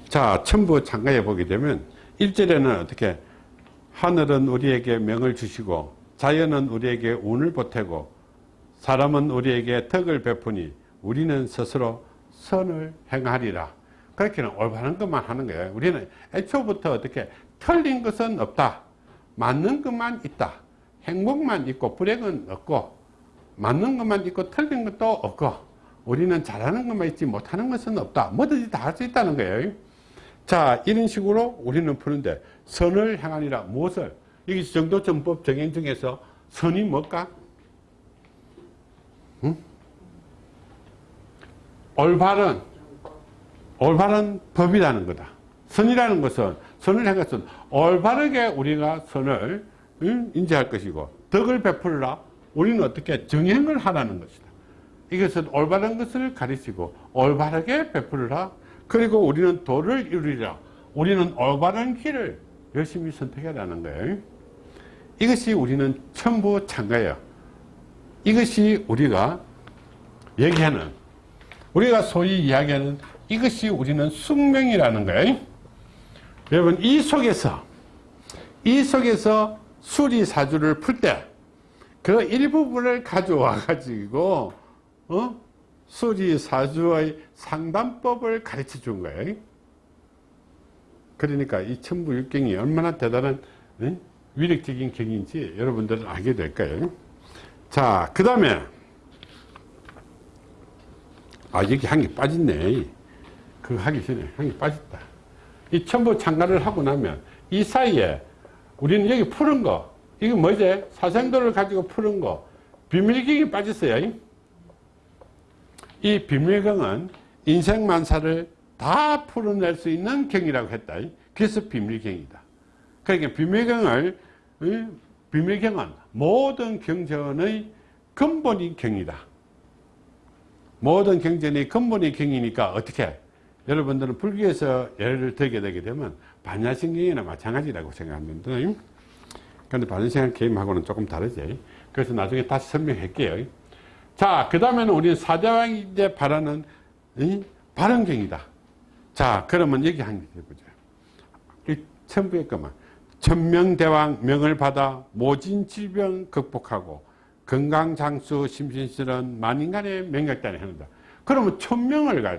자, 천부 창가에 보게 되면 1절에는 어떻게 하늘은 우리에게 명을 주시고 자연은 우리에게 운을 보태고 사람은 우리에게 덕을 베푸니 우리는 스스로 선을 행하리라. 그렇게는 올바른 것만 하는 거예요. 우리는 애초부터 어떻게 틀린 것은 없다. 맞는 것만 있다. 행복만 있고 불행은 없고 맞는 것만 있고 틀린 것도 없고 우리는 잘하는 것만 있지 못하는 것은 없다. 뭐든지 다 할 수 있다는 거예요. 자 이런 식으로 우리는 푸는데 선을 향하니라 무엇을 여기 정도전법 정행 중에서 선이 뭘까? 응? 올바른 올바른 법이라는 거다. 선이라는 것은 선을 향해서 올바르게 우리가 선을 응? 인지할 것이고 덕을 베풀라 우리는 어떻게 정행을 하라는 것이다. 이것은 올바른 것을 가르치고 올바르게 베풀라 그리고 우리는 도를 이루리라. 우리는 올바른 길을 열심히 선택하라는 거예요. 이것이 우리는 천부 창가예요. 이것이 우리가 얘기하는 우리가 소위 이야기하는 이것이 우리는 숙명이라는 거예요. 여러분 이 속에서 이 속에서 수리사주를 풀 때 그 일부분을 가져와 가지고 어? 수리사주의 상담법을 가르쳐 준 거예요. 그러니까 이 천부육경이 얼마나 대단한 응? 위력적인 경인지 여러분들은 알게 될 거예요. 자, 그 다음에 아 여기 한 개 빠졌네. 그거 하기 전에 한 개 빠졌다. 이 천부 창가를 하고 나면 이 사이에 우리는 여기 푸른 거 이거 뭐지? 사생도를 가지고 푸른 거 비밀경이 빠졌어요. 이 비밀경은 인생만사를 다 풀어낼 수 있는 경이라고 했다. 그래서 비밀경이다. 그러니까 비밀경을 비밀경은 모든 경전의 근본이 경이다. 모든 경전의 근본이 경이니까 어떻게 여러분들은 불교에서 예를 들게 되게 되면 반야신경이나 마찬가지라고 생각하는데 그런데 반야신경 개임하고는 조금 다르지. 그래서 나중에 다시 설명할게요. 자, 그 다음에는 우리는 사대왕이 이제 바라는 이 발언경이다. 자, 그러면 여기 한 개 해보자. 이 천부의 것만. 천명대왕 명을 받아 모진 질병 극복하고 건강장수 심신실은 만인간의 명약단에 한다. 그러면 천명을 가,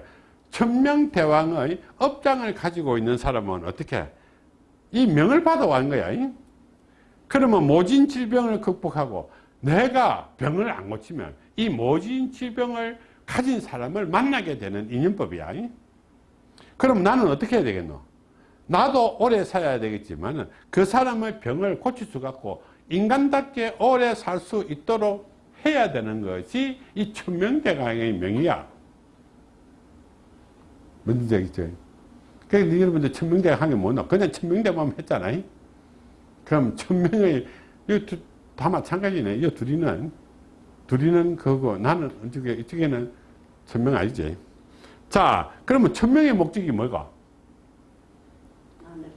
천명대왕의 업장을 가지고 있는 사람은 어떻게? 이 명을 받아온 거야. 그러면 모진 질병을 극복하고 내가 병을 안 고치면 이 모진 질병을 가진 사람을 만나게 되는 인연법이야. 그럼 나는 어떻게 해야 되겠노? 나도 오래 살아야 되겠지만 그 사람의 병을 고칠 수가 없고 인간답게 오래 살 수 있도록 해야 되는 것이 이 천명대강의 명이야. 뭔지 알겠죠? 그러니까 여러분들 천명대강 하면 뭐노? 그냥 천명대만 했잖아요. 그럼 천명의 다 마찬가지네. 이 둘이는 둘이는 그거 나는 이쪽에 이쪽에는 천명 아니지. 자, 그러면 천명의 목적이 뭐가?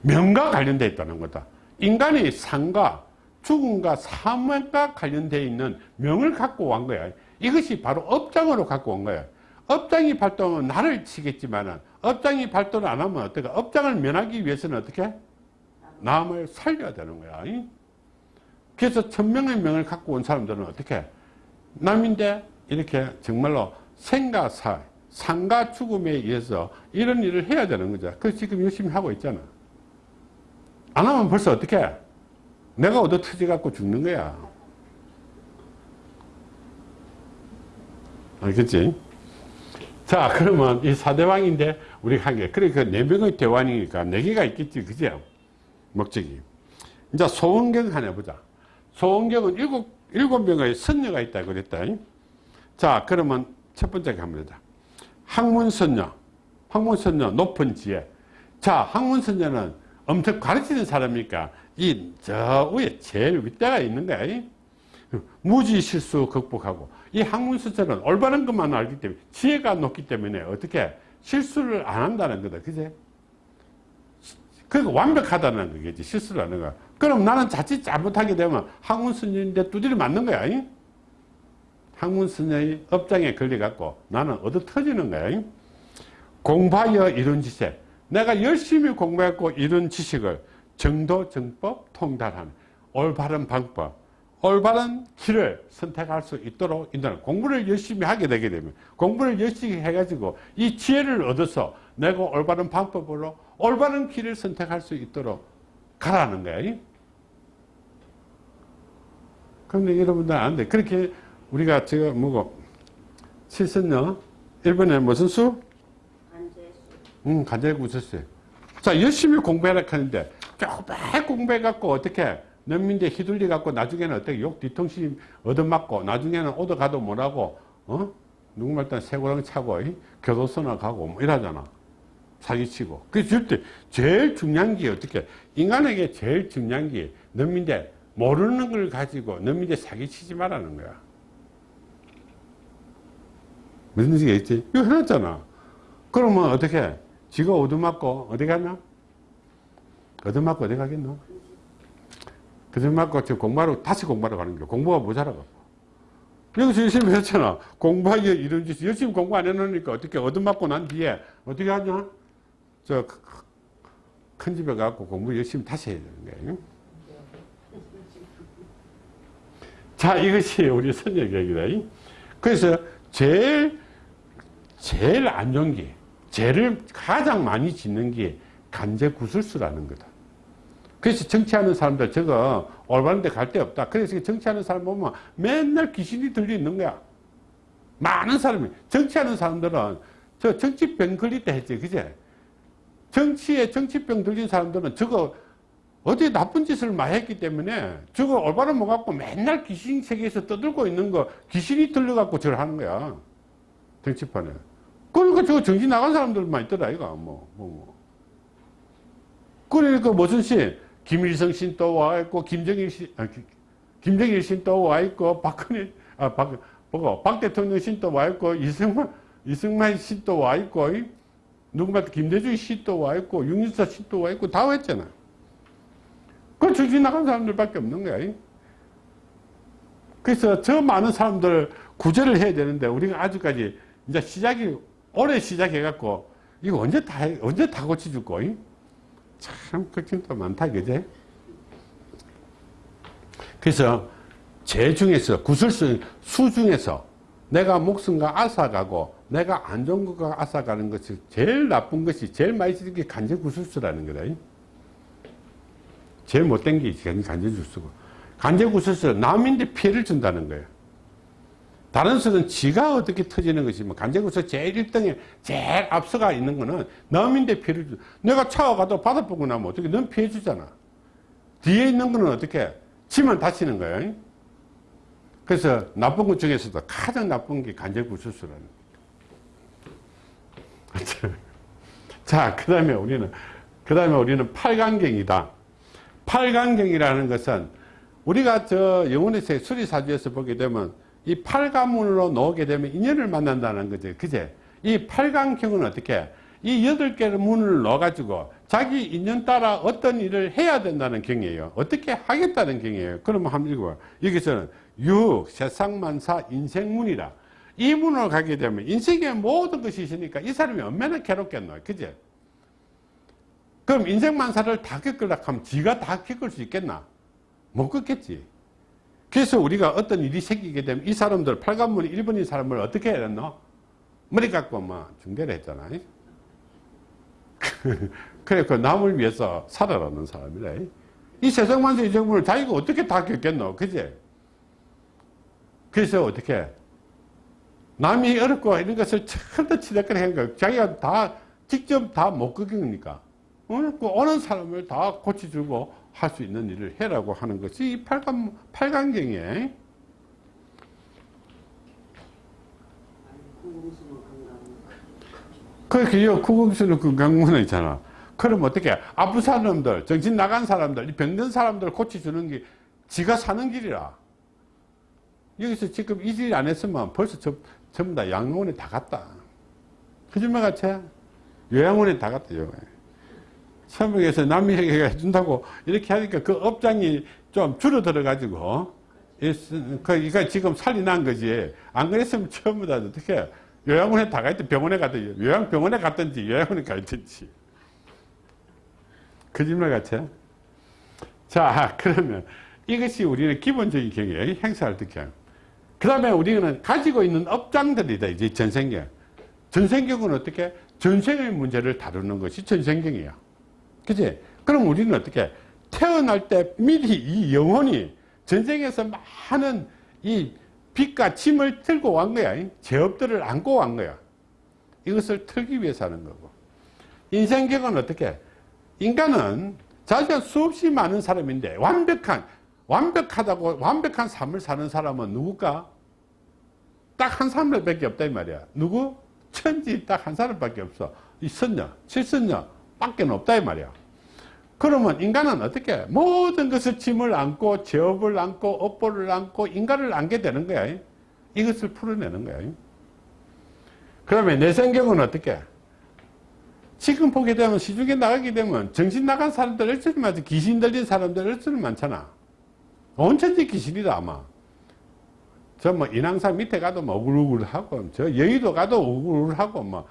명과 관련되어 있다는 거다. 인간의 삶과 죽음과 사망과 관련되어 있는 명을 갖고 온 거야. 이것이 바로 업장으로 갖고 온 거야. 업장이 발동하면 나를 치겠지만 업장이 발동 안 하면 어떻게 업장을 면하기 위해서는 어떻게 남을 살려야 되는 거야. 그래서 천명의 명을 갖고 온 사람들은 어떻게 남인데 이렇게 정말로 생과 사, 상과 죽음에 의해서 이런 일을 해야 되는 거죠. 그 지금 열심히 하고 있잖아. 안 하면 벌써 어떻게 내가 얻어 터져갖고 죽는 거야. 알겠지? 자, 그러면 이 사대왕인데 우리가 한 개. 그러니까 네 명의 대왕이니까 네 개가 있겠지. 그죠? 목적이. 이제 소원경 하나 보자. 소원경은 일곱, 일곱 명의 선녀가 있다 그랬다. 자, 그러면 첫 번째 갑니다. 학문선녀. 학문선녀, 높은 지혜. 자, 학문선녀는 엄청 가르치는 사람이니까 이 저 위에 제일 윗대가 있는 거야. 이. 무지 실수 극복하고 이 학문선녀는 올바른 것만 알기 때문에 지혜가 높기 때문에 어떻게 실수를 안 한다는 거다. 그제? 그러니까 완벽하다는 거겠지. 실수를 하는 거야. 그럼 나는 자칫 잘못하게 되면 학문선녀인데 두드려 맞는 거야. 이. 학문선녀의 업장에 걸려갖고 나는 얻어 터지는 거야. 이. 공부하여 이룬 지식. 내가 열심히 공부했고 이룬 지식을 정도, 정법, 통달하는 올바른 방법, 올바른 길을 선택할 수 있도록 인도하는 공부를 열심히 하게 되게 되면 공부를 열심히 해가지고 이 지혜를 얻어서 내가 올바른 방법으로 올바른 길을 선택할 수 있도록 가라는 거야. 그런데 여러분들 안 돼. 그렇게 우리가 지금 뭐고 칠선녀 일본에 무슨 수? 간제수. 응, 간절히 웃었어요. 자, 열심히 공부해라 하는데, 조금 공부해갖고, 어떻게, 넘민대 휘둘려갖고, 나중에는 어떻게 욕 뒤통수 얻어맞고, 나중에는 얻어가도 뭐라고, 어? 누구 말 단 새고랑 차고, 이? 교도소나 가고, 뭐 이러잖아. 사기치고. 그래서 절대, 제일 중요한 게 어떻게, 인간에게 제일 중요한 게, 넘민대, 모르는 걸 가지고, 넘민대 사기치지 말라는 거야. 무슨 얘기겠지? 이거 해놨잖아. 그러면 어떻게? 지가 얻어맞고 어디 갔나? 얻어맞고 어디 가겠노? 얻어맞고 지금 공부하러 다시 공부하러 가는 거야. 공부가 모자라고. 여기서 열심히 했잖아. 공부하기 이런 짓 열심히 공부 안 해놓으니까 어떻게 얻어맞고 난 뒤에 어떻게 하냐? 저 큰 집에 가고 공부 열심히 다시 해야 되는 거예요. 자, 이것이 우리 선녀 계획이다. 그래서 제일 제일 안 좋은 게 죄를 가장 많이 짓는 게 간제 구술수라는 거다. 그래서 정치하는 사람들 저거 올바른 데 갈 데 없다. 그래서 정치하는 사람 보면 맨날 귀신이 들려 있는 거야. 많은 사람이 정치하는 사람들은 저 정치병 걸릴 때 했지. 그제? 정치에 정치병 들린 사람들은 저거 어디 나쁜 짓을 많이 했기 때문에 저거 올바른 못 갖고 맨날 귀신 세계에서 떠들고 있는 거 귀신이 들려갖고 저를 하는 거야. 정치판에. 그러니까 저 정신 나간 사람들만 있더라, 이거. 뭐, 뭐, 뭐. 그러니까 무슨 신? 김일성 신 또 와 있고, 김정일 신, 아, 기- 김정일 신 또 와 있고, 박근혜, 아, 박, 뭐고, 박 대통령 신 또 와 있고, 이승만, 이승만 신 또 와 있고, 이? 누구말 김대중 신 또 와 있고, 윤인사 신 또 와 있고, 다 왔잖아. 그 정신 나간 사람들밖에 없는 거야. 이? 그래서 저 많은 사람들 구제를 해야 되는데, 우리가 아직까지 이제 시작이 올해 시작해갖고 이거 언제 다 해- 언제 다 고쳐줄 거이? 참 걱정도 많다 그제? 그래서 제 중에서 구슬수 수 중에서 내가 목숨과 앗아가고 내가 안 좋은 것과 앗아가는 것이 제일 나쁜 것이 제일 많이 쓰는 게 간제 구술수라는 거다. 이. 제일 못된 게 간제 구술수고 간제 구술수는 남인데 피해를 준다는 거예요. 다른 수는 지가 어떻게 터지는 것이 뭐 간제구서 제일 1등에 제일 앞서가 있는 거는 남인데 피해를 주 내가 차가 가도 바다 보고 나면 어떻게 넌 피해 주잖아. 뒤에 있는 거는 어떻게 지만 다치는 거예요 그래서 나쁜 것 중에서도 가장 나쁜 게 간제구수수라는 거죠 자그 다음에 우리는 그 다음에 우리는 팔강경이다. 팔강경이라는 것은 우리가 저 영혼의 세 수리사주에서 보게 되면 이 팔가문으로 놓게 되면 인연을 만난다는 거죠. 그제? 이 팔강경은 어떻게? 이 여덟 개의 문을 넣어가지고 자기 인연 따라 어떤 일을 해야 된다는 경이에요. 어떻게 하겠다는 경이에요. 그러면 한번 읽어봐. 여기서는 육, 세상만사, 인생문이라. 이 문으로 가게 되면 인생의 모든 것이 있으니까 이 사람이 얼마나 괴롭겠노. 그제? 그럼 인생만사를 다 겪으려고 하면 지가 다 겪을 수 있겠나? 못 겪겠지. 그래서 우리가 어떤 일이 생기게 되면 이 사람들, 팔관문 일본인 사람을 어떻게 해야 되노? 머리 깎고 막 중대를 했잖아. 그래, 그 남을 위해서 살아라는 사람이래. 이 세상만사 이 정보를 자기가 어떻게 다 겪겠노? 그지? 그래서 어떻게? 남이 어렵고 이런 것을 처음부터 치닫거나 거 자기가 다 직접 다 못 겪으니까 어? 그 오는 사람을 다 고쳐주고 할 수 있는 일을 해라고 하는 것이 이 팔강, 팔강경이에요. 구공수모 건강. 그렇게 요 구공수는 건강문에 있잖아. 그럼 어떻게 아픈 사람들, 정신 나간 사람들, 이 병든 사람들 고쳐주는 게 지가 사는 길이라. 여기서 지금 이 일 안 했으면 벌써 저, 전부 다 양로원에 다 갔다. 거짓말 같이? 요양원에 다 갔다, 요. 서북에서 남에게 해준다고 이렇게 하니까 그 업장이 좀 줄어들어 가지고, 그니까 지금 살이 난 거지. 안 그랬으면 처음부터 어떻게 요양원에 다 가있든 병원에 갔든지, 요양병원에 갔든지, 요양원에 가있든지. 거짓말 같이? 자, 그러면 이것이 우리는 기본적인 경우에 행사를 어떻게 그 다음에 우리는 가지고 있는 업장들이다, 이제 전생경. 전생경은 어떻게? 전생의 문제를 다루는 것이 전생경이야. 그지? 그럼 우리는 어떻게? 태어날 때 미리 이 영혼이 전생에서 많은 이 빛과 짐을 들고 간 거야. 죄업들을 안고 간 거야. 이것을 틀기 위해서 하는 거고. 인생경은 어떻게? 인간은 자기가 수없이 많은 사람인데 완벽한 완벽하다고 완벽한 삶을 사는 사람은 누굴까? 딱 한 사람밖에 없다 이 말이야. 누구? 천지 딱 한 사람밖에 없어. 이 선녀, 칠선녀 밖에 없다 이 말이야. 그러면 인간은 어떻게 모든 것을 짐을 안고 죄업을 안고 업보를 안고 인간을 안게 되는 거야. 이것을 풀어내는 거야. 그러면 내 성경은 어떻게? 지금 보게 되면 시중에 나가게 되면 정신 나간 사람들 얼추 많지 귀신 들린 사람들 얼추 많잖아. 온 천지 귀신이다 아마. 저 뭐 인왕산 밑에 가도 뭐 우글우글하고 저 여의도 가도 우글우글하고 뭐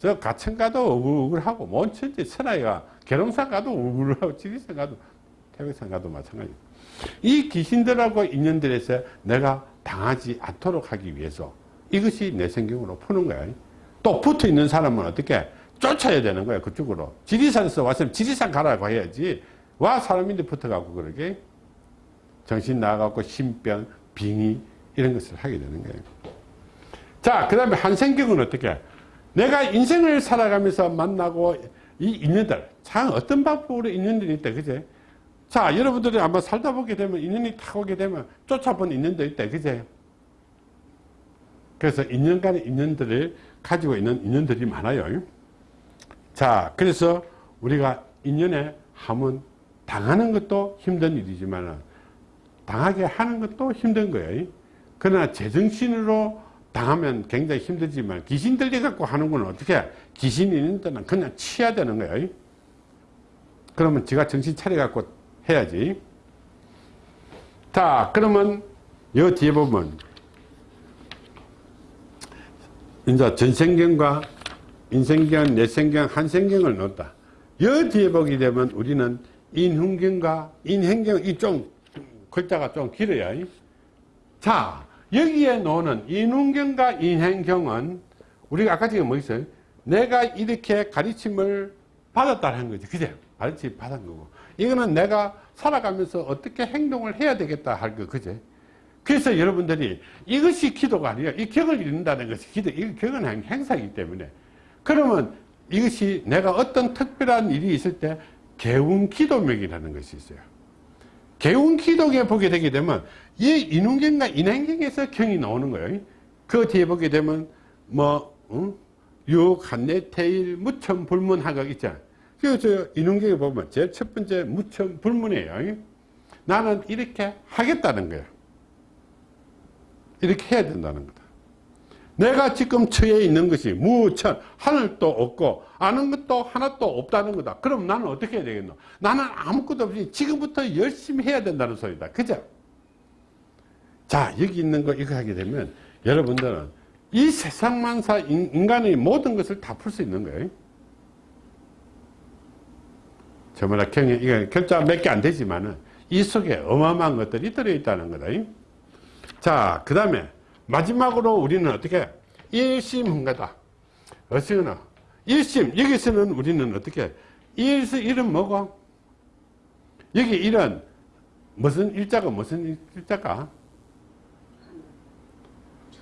저 가천 가도 우글우글하고 뭐온 천지 천하이가 계룡산 가도 우글우글하고 지리산 가도 태백산 가도 마찬가지. 이 귀신들하고 인연들에서 내가 당하지 않도록 하기 위해서 이것이 내 성경으로 푸는 거야. 또 붙어 있는 사람은 어떻게 쫓아야 되는 거야 그쪽으로. 지리산에서 왔으면 지리산 가라고 해야지. 와 사람인데 붙어가고 그러게. 정신 나가고 신병, 빙의 이런 것을 하게 되는 거예요. 자, 그 다음에 한생경은 어떻게? 내가 인생을 살아가면서 만나고 이 인연들, 참 어떤 방법으로 인연들이 있다, 그제? 자, 여러분들이 아마 살다 보게 되면 인연이 탁 오게 되면 쫓아본 인연도 있다, 그제? 그래서 인연 간의 인연들을 가지고 있는 인연들이 많아요. 자, 그래서 우리가 인연에 하면 당하는 것도 힘든 일이지만 당하게 하는 것도 힘든 거예요. 그러나 제정신으로 당하면 굉장히 힘들지만 귀신 들려갖고 하는 건 어떻게 귀신이 있는 데는 그냥 치야 되는 거예요. 그러면 지가 정신 차려갖고 해야지. 자, 그러면 여 뒤에 보면 이제 전생경과 인생경, 내생경, 한생경을 넣었다. 여 뒤에 보게 되면 우리는 인훈경과 인행경, 이 좀 글자가 좀 길어요. 자, 여기에 놓는 인훈경과 인행경은 우리가 아까 지금 뭐 있어요? 내가 이렇게 가르침을 받았다는 거지. 그제? 가르침 받은 거고. 이거는 내가 살아가면서 어떻게 행동을 해야 되겠다 할 거, 그제? 그래서 여러분들이 이것이 기도가 아니에요. 이 격을 이룬다는 것이 기도, 이 격은 행사이기 때문에. 그러면 이것이 내가 어떤 특별한 일이 있을 때 개운 기도명이라는 것이 있어요. 개운 기도에 보게 되게 되면 이 인운경과 인행경에서 경이 나오는 거예요. 그 뒤에 보게 되면 뭐 응? 육, 한내, 태일, 무천, 불문 하각 있잖아. 그래서 인운경에 보면 제일 첫 번째 무천, 불문이에요. 나는 이렇게 하겠다는 거야. 이렇게 해야 된다는 거다. 내가 지금 처해 있는 것이 무천, 하늘도 없고 아는 것도 하나도 없다는 거다. 그럼 나는 어떻게 해야 되겠노? 나는 아무것도 없이 지금부터 열심히 해야 된다는 소리다. 그죠? 자, 여기 있는 거 이거 하게 되면 여러분들은 이 세상만사 인간의 모든 것을 다 풀 수 있는 거예요. 저마다 결자 몇 개 안 되지만은 이 속에 어마어마한 것들이 들어있다는 거다. 자, 그 다음에 마지막으로 우리는 어떻게 일심흥가다. 어시거나 일심 여기서는 우리는 어떻게 일서 일은 뭐고 여기 일은 무슨 일자가 무슨 일자가?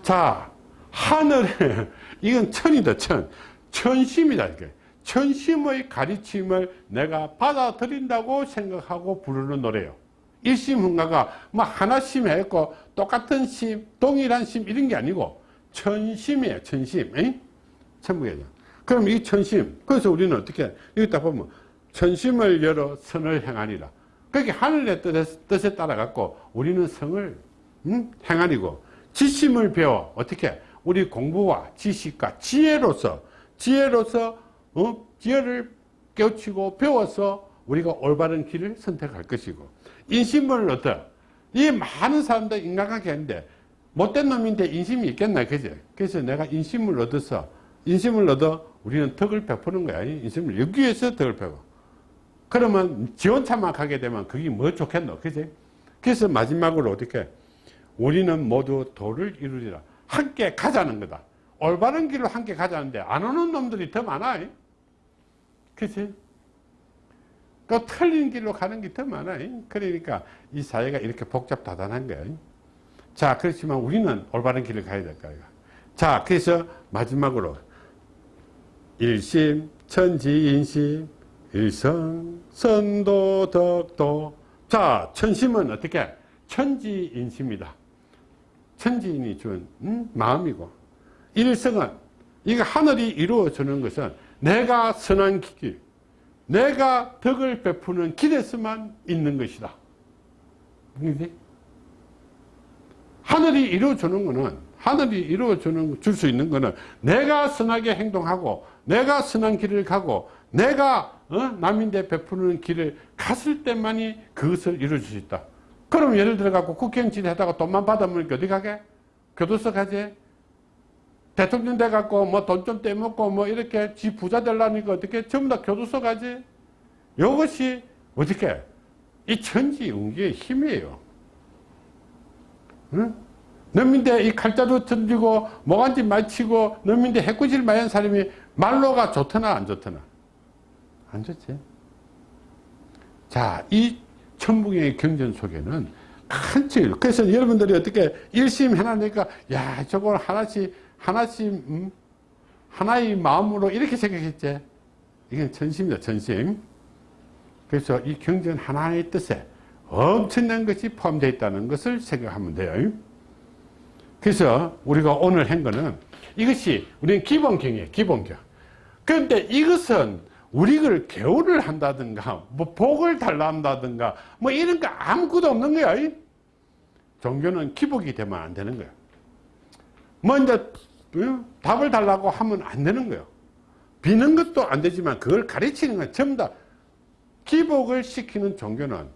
자, 하늘에, 이건 천이다, 천. 천심이다, 이게. 천심의 가르침을 내가 받아들인다고 생각하고 부르는 노래요. 일심 흥가가 뭐 하나심 했고 똑같은 심, 동일한 심 이런 게 아니고 천심이에요, 천심. 천국이죠. 그럼 이 천심, 그래서 우리는 어떻게, 여기 딱 보면 천심을 열어 선을 행하니라. 그게 하늘의 뜻에 따라 갖고 우리는 성을 음? 행하니고 지심을 배워 어떻게 우리 공부와 지식과 지혜로서 지혜로서 어? 지혜를 깨우치고 배워서 우리가 올바른 길을 선택할 것이고 인심을 얻어. 이 많은 사람들 인간관계 하는데 못된 놈인데 인심이 있겠나 그지? 그래서 내가 인심을 얻어서 인심을 얻어 우리는 덕을 베푸는 거야. 인심을 여기 위해서 덕을 베고. 그러면 지원차만 가게 되면 그게 뭐 좋겠노 그지? 그래서 마지막으로 어떻게? 우리는 모두 도를 이루리라. 함께 가자는 거다. 올바른 길로 함께 가자는데 안 오는 놈들이 더 많아. 그치 그 틀린 길로 가는 게 더 많아 그러니까 이 사회가 이렇게 복잡다단한 거야 자 그렇지만 우리는 올바른 길을 가야 될 거야 자 그래서 마지막으로 일심 천지인심 일성 선도 덕도. 자 천심은 어떻게? 천지인심이다. 천지인이 준 음, 마음이고. 일성은 이거 하늘이 이루어주는 것은 내가 선한 길 내가 덕을 베푸는 길에서만 있는 것이다? 하늘이 이루어주는 것은 하늘이 이루어주는 줄 수 있는 것은 내가 선하게 행동하고 내가 선한 길을 가고 내가 어? 남인데 베푸는 길을 갔을 때만이 그것을 이루어줄 수 있다. 그럼 예를 들어 갖고 국회의원 질하다가 돈만 받으면 어디 가게? 교도소 가지? 대통령 돼 갖고 뭐 돈 좀 떼먹고 뭐 이렇게 지 부자 되려니까 어떻게 전부 다 교도소 가지? 이것이 어떻게? 이 천지운기의 힘이에요. 응? 넘민대 이 칼자루 던지고 모간지 맞히고 넘민대 해꾸질 많이 한 사람이 말로가 좋더나 안 좋더나? 안 좋지. 자, 이 천북의 경전 속에는 큰 질. 그래서 여러분들이 어떻게 일심 해나니까, 야, 저걸 하나씩, 하나씩, 음, 하나의 마음으로 이렇게 생각했지. 이건 전심이다, 전심. 그래서 이 경전 하나의 뜻에 엄청난 것이 포함되어 있다는 것을 생각하면 돼요. 그래서 우리가 오늘 한 거는 이것이 우리는 기본경이에요, 기본경. 그런데 이것은 우리를 개우를 한다든가 뭐 복을 달라 한다든가 뭐 이런 거 아무것도 없는 거야 종교는 기복이 되면 안 되는 거야 뭐 이제 어? 답을 달라고 하면 안 되는 거예요. 비는 것도 안 되지만 그걸 가르치는 건 전부 다 기복을 시키는 종교는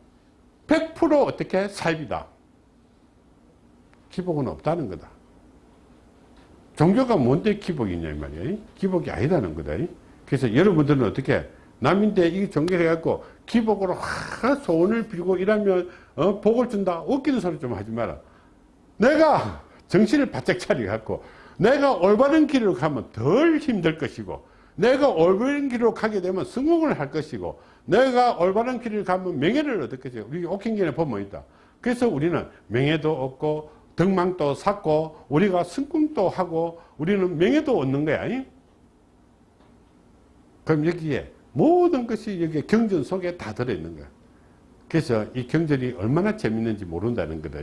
100% 어떻게 사입이다. 기복은 없다는 거다. 종교가 뭔데 기복이냐 이 말이야 기복이 아니다는 거다 그래서 여러분들은 어떻게 남인데 이 종교해갖고 기복으로 하 소원을 빌고 이러면 어, 복을 준다. 웃기는 소리 좀 하지 마라. 내가 정신을 바짝 차려갖고 내가 올바른 길로 가면 덜 힘들 것이고 내가 올바른 길로 가게 되면 성공을 할 것이고 내가 올바른 길을 가면 명예를 얻을 것이고 우리 옥행전에 보면 있다 그래서 우리는 명예도 얻고 덕망도 쌓고 우리가 성공도 하고 우리는 명예도 얻는 거야 그럼 여기에 모든 것이 여기 경전 속에 다 들어있는 거야. 그래서 이 경전이 얼마나 재밌는지 모른다는 거다.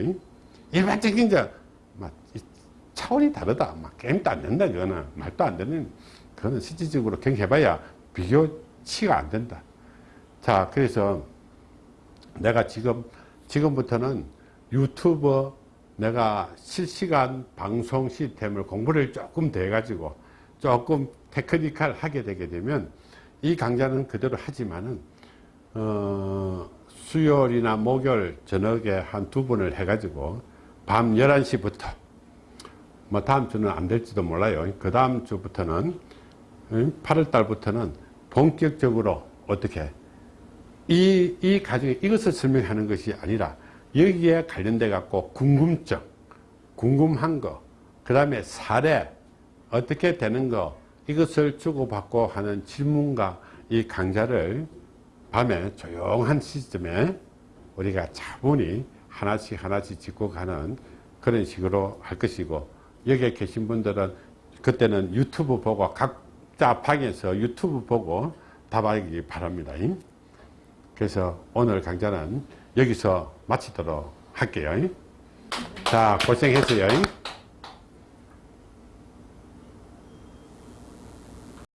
일반적인 막 차원이 다르다. 막 게임도 안 된다. 그거는 말도 안 되는 그거는 실질적으로 경해봐야 비교치가 안 된다. 자, 그래서 내가 지금 지금부터는 유튜버 내가 실시간 방송 시스템을 공부를 조금 돼 가지고 조금 테크니컬 하게 되게 되면 이 강좌는 그대로 하지만은 어, 수요일이나 목요일 저녁에 한 두 번을 해 가지고 밤 11시부터 뭐 다음 주는 안 될지도 몰라요. 그 다음 주부터는 8월 달부터는 본격적으로 어떻게 이, 이 가정에 이것을 설명하는 것이 아니라 여기에 관련돼 갖고 궁금증, 궁금한 거, 그 다음에 사례, 어떻게 되는 거, 이것을 주고받고 하는 질문과 이 강좌를 밤에 조용한 시점에 우리가 차분히 하나씩 하나씩 짚고 가는 그런 식으로 할 것이고 여기에 계신 분들은 그때는 유튜브 보고 각자 방에서 유튜브 보고 답하기 바랍니다. 그래서 오늘 강좌는 여기서 마치도록 할게요. 자, 고생했어요.